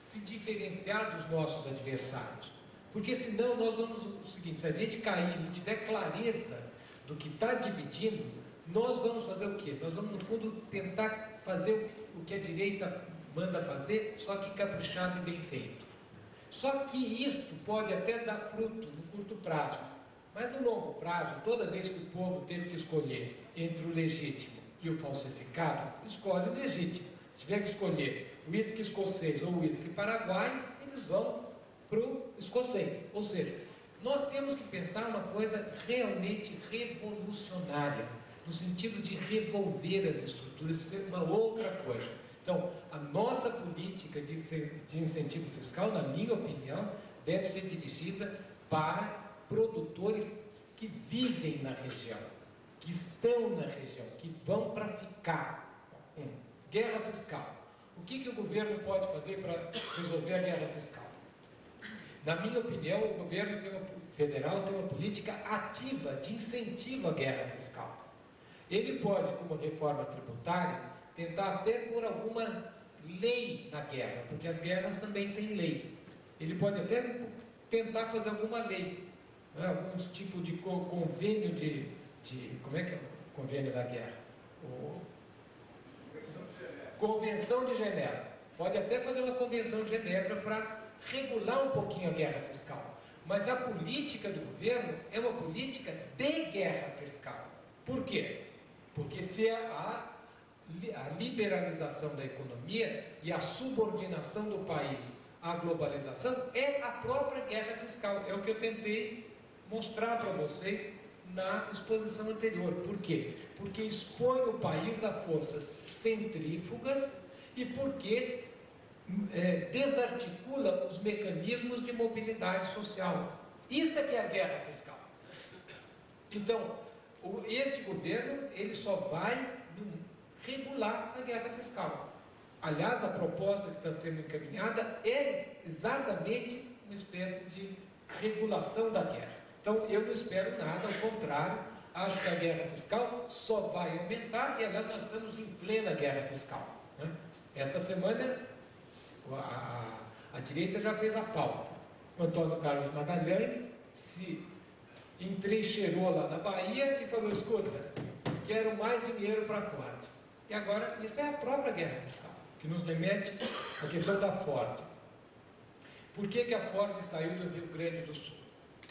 se diferenciar dos nossos adversários. Porque senão nós vamos o seguinte, se a gente cair e não tiver clareza do que está dividindo, nós vamos fazer o quê? Nós vamos, no fundo, tentar fazer o que a direita manda fazer, só que caprichado e bem feito. Só que isto pode até dar fruto no curto prazo, mas no longo prazo, toda vez que o povo teve que escolher entre o legítimo e o falsificado, escolhe o legítimo. Se tiver que escolher uísque escocês ou uísque paraguaio, eles vão para o escocês. Ou seja, nós temos que pensar uma coisa realmente revolucionária, no sentido de revolver as estruturas, de ser uma outra coisa. Então, a nossa política de, de incentivo fiscal, na minha opinião, deve ser dirigida para produtores que vivem na região que estão na região, que vão para ficar. Um, guerra fiscal. O que, que o governo pode fazer para resolver a guerra fiscal? Na minha opinião, o governo federal tem uma política ativa de incentivo à guerra fiscal. Ele pode, como reforma tributária, tentar até por alguma lei na guerra, porque as guerras também têm lei. Ele pode até tentar fazer alguma lei, né, algum tipo de convênio de de como é que é o convênio da guerra? O... Convenção de Genebra. Pode até fazer uma convenção de Genebra para regular um pouquinho a guerra fiscal. Mas a política do governo é uma política de guerra fiscal. Por quê? Porque se a, a liberalização da economia e a subordinação do país à globalização é a própria guerra fiscal. É o que eu tentei mostrar para vocês na exposição anterior. Por quê? Porque expõe o país a forças centrífugas e porque é, desarticula os mecanismos de mobilidade social. Isso é que é a guerra fiscal. Então, o, este governo ele só vai regular a guerra fiscal. Aliás, a proposta que está sendo encaminhada é exatamente uma espécie de regulação da guerra. Então, eu não espero nada, ao contrário, acho que a guerra fiscal só vai aumentar e, aliás, nós estamos em plena guerra fiscal. Né? Esta semana, a, a, direita já fez a pauta. O Antônio Carlos Magalhães se entrincheirou lá na Bahia e falou: escuta, quero mais dinheiro para fora. E agora, isso é a própria guerra fiscal, que nos remete à questão da Ford. Por que, que a Ford saiu do Rio Grande do Sul?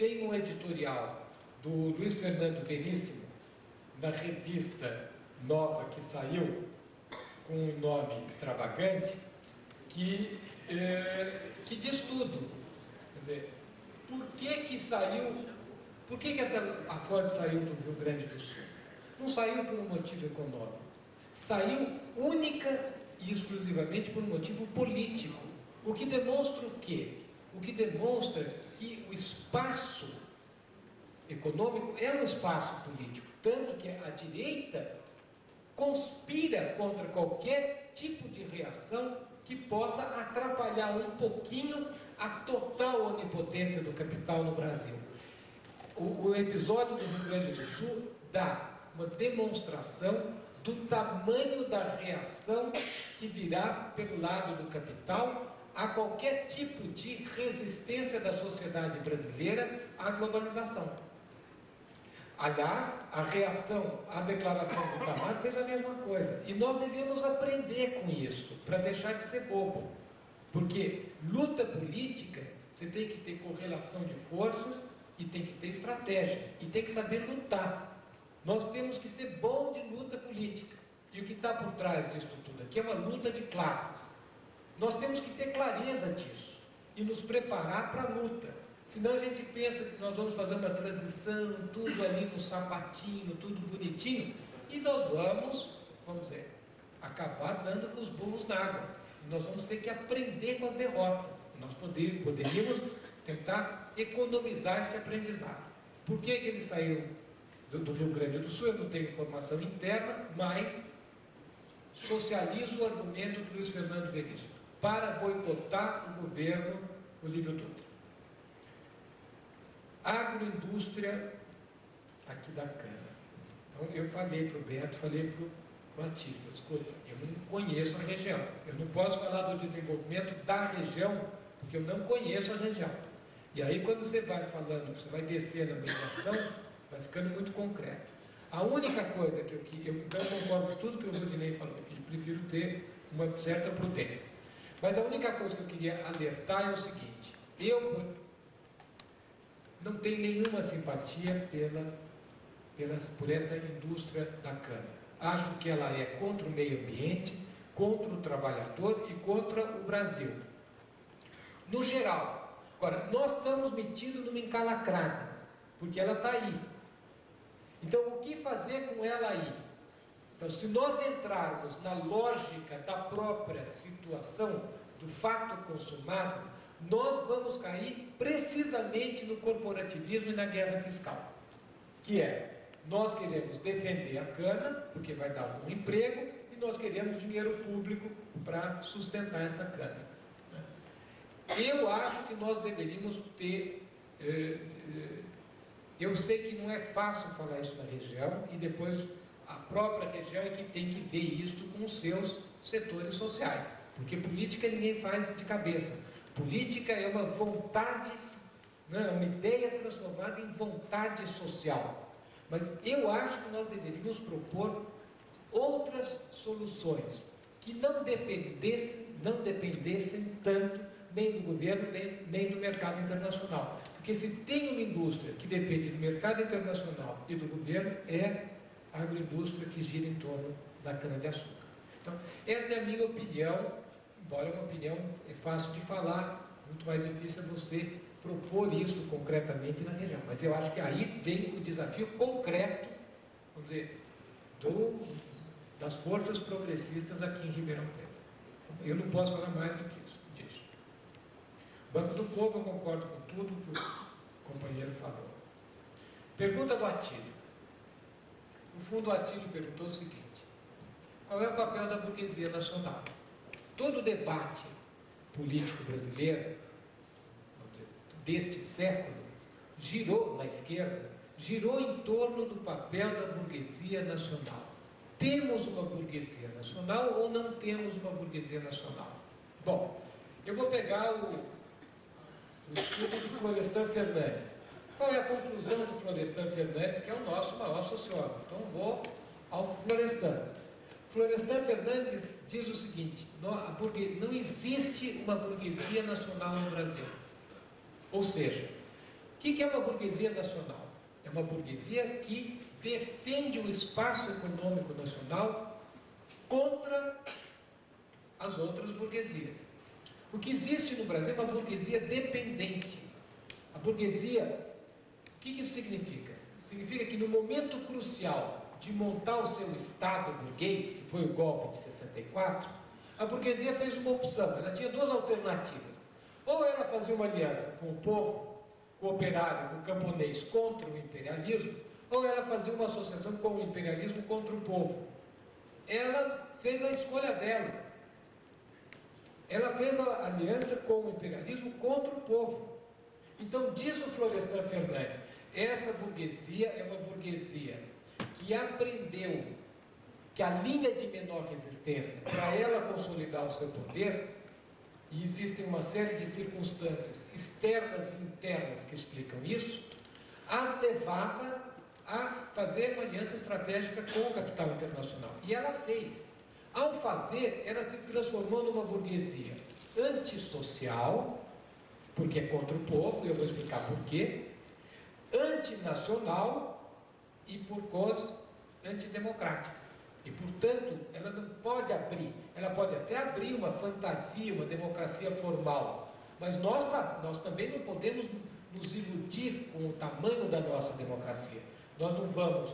Tem um editorial do Luiz Fernando Veríssimo, na revista nova que saiu, com um nome extravagante, que, eh, que diz tudo. Por que, que saiu, por que, que essa, a Ford saiu do Rio Grande do Sul? Não saiu por um motivo econômico, saiu única e exclusivamente por um motivo político. O que demonstra o quê? O que demonstra que o espaço econômico é um espaço político, tanto que a direita conspira contra qualquer tipo de reação que possa atrapalhar um pouquinho a total onipotência do capital no Brasil. O, o episódio do Rio Grande do Sul dá uma demonstração do tamanho da reação que virá pelo lado do capital a qualquer tipo de resistência da sociedade brasileira à globalização. Aliás, a reação à declaração do Camargo fez a mesma coisa. E nós devemos aprender com isso, para deixar de ser bobo. Porque luta política, você tem que ter correlação de forças e tem que ter estratégia. E tem que saber lutar. Nós temos que ser bom de luta política. E o que está por trás disso tudo aqui é uma luta de classes. Nós temos que ter clareza disso e nos preparar para a luta. Senão a gente pensa que nós vamos fazer uma transição, tudo ali no sapatinho, tudo bonitinho, e nós vamos, vamos dizer, acabar dando com os burros na água. Nós vamos ter que aprender com as derrotas. Nós poderíamos tentar economizar esse aprendizado. Por que, que ele saiu do, do Rio Grande do Sul? Eu não tenho informação interna, mas socializo o argumento do Luiz Fernando Veríssimo para boicotar o governo Olívio Dutra. Agroindústria aqui da cana. Então, eu falei para o Beto, falei para o Atílio, escuta, eu não conheço a região. Eu não posso falar do desenvolvimento da região, porque eu não conheço a região. E aí, quando você vai falando, você vai descer na mediação, vai ficando muito concreto. A única coisa que eu, que eu não concordo com tudo que o Rudinei falou, que eu prefiro ter uma certa prudência. Mas a única coisa que eu queria alertar é o seguinte: eu não tenho nenhuma simpatia pela, pela, por esta indústria da cana. Acho que ela é contra o meio ambiente, contra o trabalhador e contra o Brasil. No geral. Agora, nós estamos metidos numa encalacrada, porque ela está aí. Então, o que fazer com ela aí? Então, se nós entrarmos na lógica da própria situação, do fato consumado, nós vamos cair precisamente no corporativismo e na guerra fiscal. Que é, nós queremos defender a cana, porque vai dar um emprego, e nós queremos dinheiro público para sustentar esta cana. Eu acho que nós deveríamos ter. Eh, eh, eu sei que não é fácil falar isso na região, e depois a própria região é que tem que ver isso com os seus setores sociais. Porque política ninguém faz de cabeça. Política é uma vontade, não, é uma ideia transformada em vontade social. Mas eu acho que nós deveríamos propor outras soluções que não dependessem, não dependessem tanto nem do governo, nem, nem do mercado internacional. Porque se tem uma indústria que depende do mercado internacional e do governo, é agroindústria que gira em torno da cana-de-açúcar. Então, essa é a minha opinião, embora uma opinião é fácil de falar, muito mais difícil é você propor isso concretamente na região. Mas eu acho que aí vem o desafio concreto, vamos dizer, do, das forças progressistas aqui em Ribeirão Preto. Eu não posso falar mais do que isso. Disso. Banco do Povo, eu concordo com tudo que o companheiro falou. Pergunta Atílio. No fundo, Atílio perguntou o seguinte: qual é o papel da burguesia nacional? todo o debate político brasileiro deste século girou na esquerda, girou em torno do papel da burguesia nacional. Temos uma burguesia nacional ou não temos uma burguesia nacional? Bom, eu vou pegar o, o estudo do Florestan Fernandes. Qual é a conclusão do Florestan Fernandes, que é o nosso maior sociólogo? Então vou ao Florestan. Florestan Fernandes diz o seguinte: não, existe uma burguesia nacional no Brasil. Ou seja, o que é uma burguesia nacional? É uma burguesia que defende o espaço econômico nacional contra as outras burguesias. O que existe no Brasil é uma burguesia dependente. A burguesia, que isso significa? Significa que no momento crucial de montar o seu Estado burguês, que foi o golpe de 64, a burguesia fez uma opção. Ela tinha duas alternativas. Ou ela fazia uma aliança com o povo, com o operário, com o camponês contra o imperialismo, ou ela fazia uma associação com o imperialismo contra o povo. Ela fez a escolha dela. Ela fez a aliança com o imperialismo contra o povo. Então, diz o Florestan Fernandes, esta burguesia é uma burguesia que aprendeu que a linha de menor resistência, para ela consolidar o seu poder, e existem uma série de circunstâncias externas e internas que explicam isso, as levava a fazer uma aliança estratégica com o capital internacional. E ela fez. Ao fazer, ela se transformou numa burguesia antissocial, porque é contra o povo, e eu vou explicar por quê, antinacional e por causa antidemocrática. E, portanto, ela não pode abrir, ela pode até abrir uma fantasia, uma democracia formal, mas nossa, nós também não podemos nos iludir com o tamanho da nossa democracia. Nós não vamos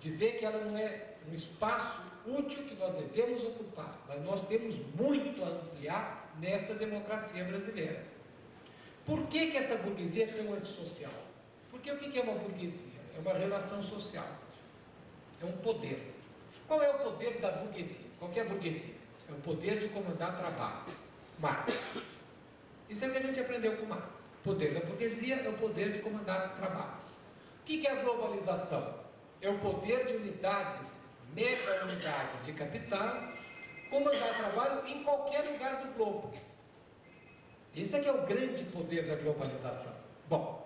dizer que ela não é um espaço útil que nós devemos ocupar, mas nós temos muito a ampliar nesta democracia brasileira. Por que, que esta burguesia é tão antissocial? Porque o que é uma burguesia? É uma relação social, é um poder. Qual é o poder da burguesia? Qual é a burguesia? É o poder de comandar trabalho. Marx. Isso é o que a gente aprendeu com Marx. O poder da burguesia é o poder de comandar trabalho. O que é a globalização? É o poder de unidades, mega unidades de capital, comandar trabalho em qualquer lugar do globo. Esse é que é o grande poder da globalização. Bom,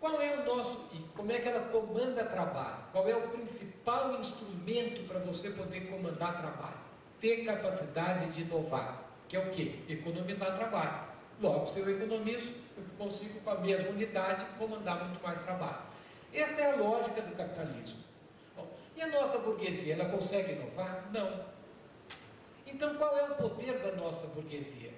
qual é o nosso e como é que ela comanda trabalho? Qual é o principal instrumento para você poder comandar trabalho? Ter capacidade de inovar, que é o quê? Economizar trabalho. Logo, se eu economizo, eu consigo com a mesma unidade comandar muito mais trabalho. Esta é a lógica do capitalismo. Bom, e a nossa burguesia, ela consegue inovar? Não. Então, qual é o poder da nossa burguesia?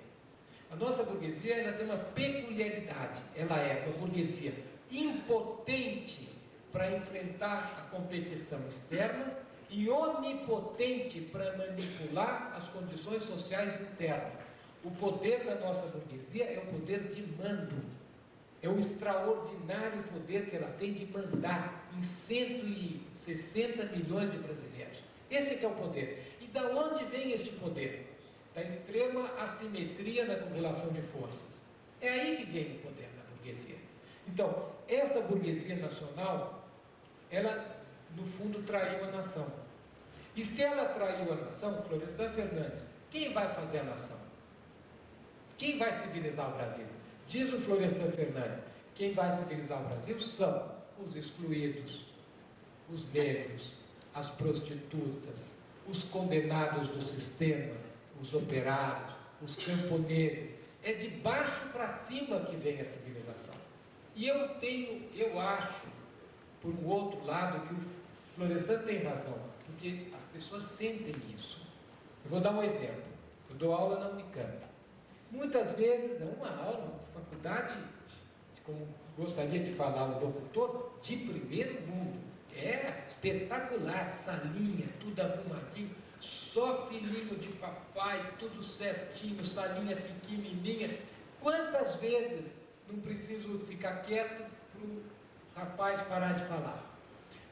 A nossa burguesia ela tem uma peculiaridade. Ela é uma burguesia impotente para enfrentar a competição externa e onipotente para manipular as condições sociais internas. O poder da nossa burguesia é o poder de mando. É o extraordinário poder que ela tem de mandar em 160 milhões de brasileiros. Esse é, é o poder. E da onde vem este poder? Da extrema assimetria na correlação de forças. É aí que vem o poder da burguesia. Então, esta burguesia nacional, ela, no fundo, traiu a nação. E se ela traiu a nação, Florestan Fernandes, quem vai fazer a nação? Quem vai civilizar o Brasil? Diz o Florestan Fernandes, quem vai civilizar o Brasil são os excluídos, os negros, as prostitutas, os condenados do sistema, os operários, os camponeses. É de baixo para cima que vem a civilização. E eu tenho, eu acho, por um outro lado, que o Florestan tem razão, porque as pessoas sentem isso. Eu vou dar um exemplo. Eu dou aula na Unicamp. Muitas vezes, é uma aula, uma faculdade, como gostaria de falar o locutor, de primeiro mundo. É espetacular, salinha, tudo arrumadinho, só filhinho de papai, tudo certinho, salinha pequenininha. Quantas vezes não preciso ficar quieto para o rapaz parar de falar.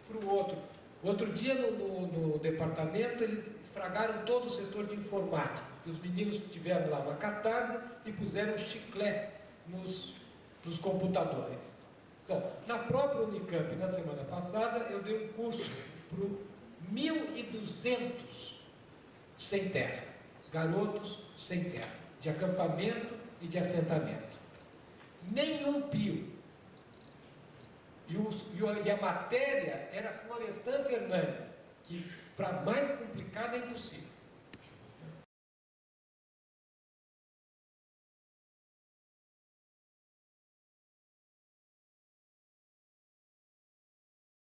Para o outro. Outro dia no, no, no, departamento eles estragaram todo o setor de informática. Os meninos tiveram lá uma catarse e puseram chiclete nos, nos computadores. Bom, na própria Unicamp, na semana passada, eu dei um curso para 1.200 sem terra, garotos sem terra, de acampamento e de assentamento. Nenhum pio. E, os, e a matéria era Florestan Fernandes, que para mais complicado é impossível.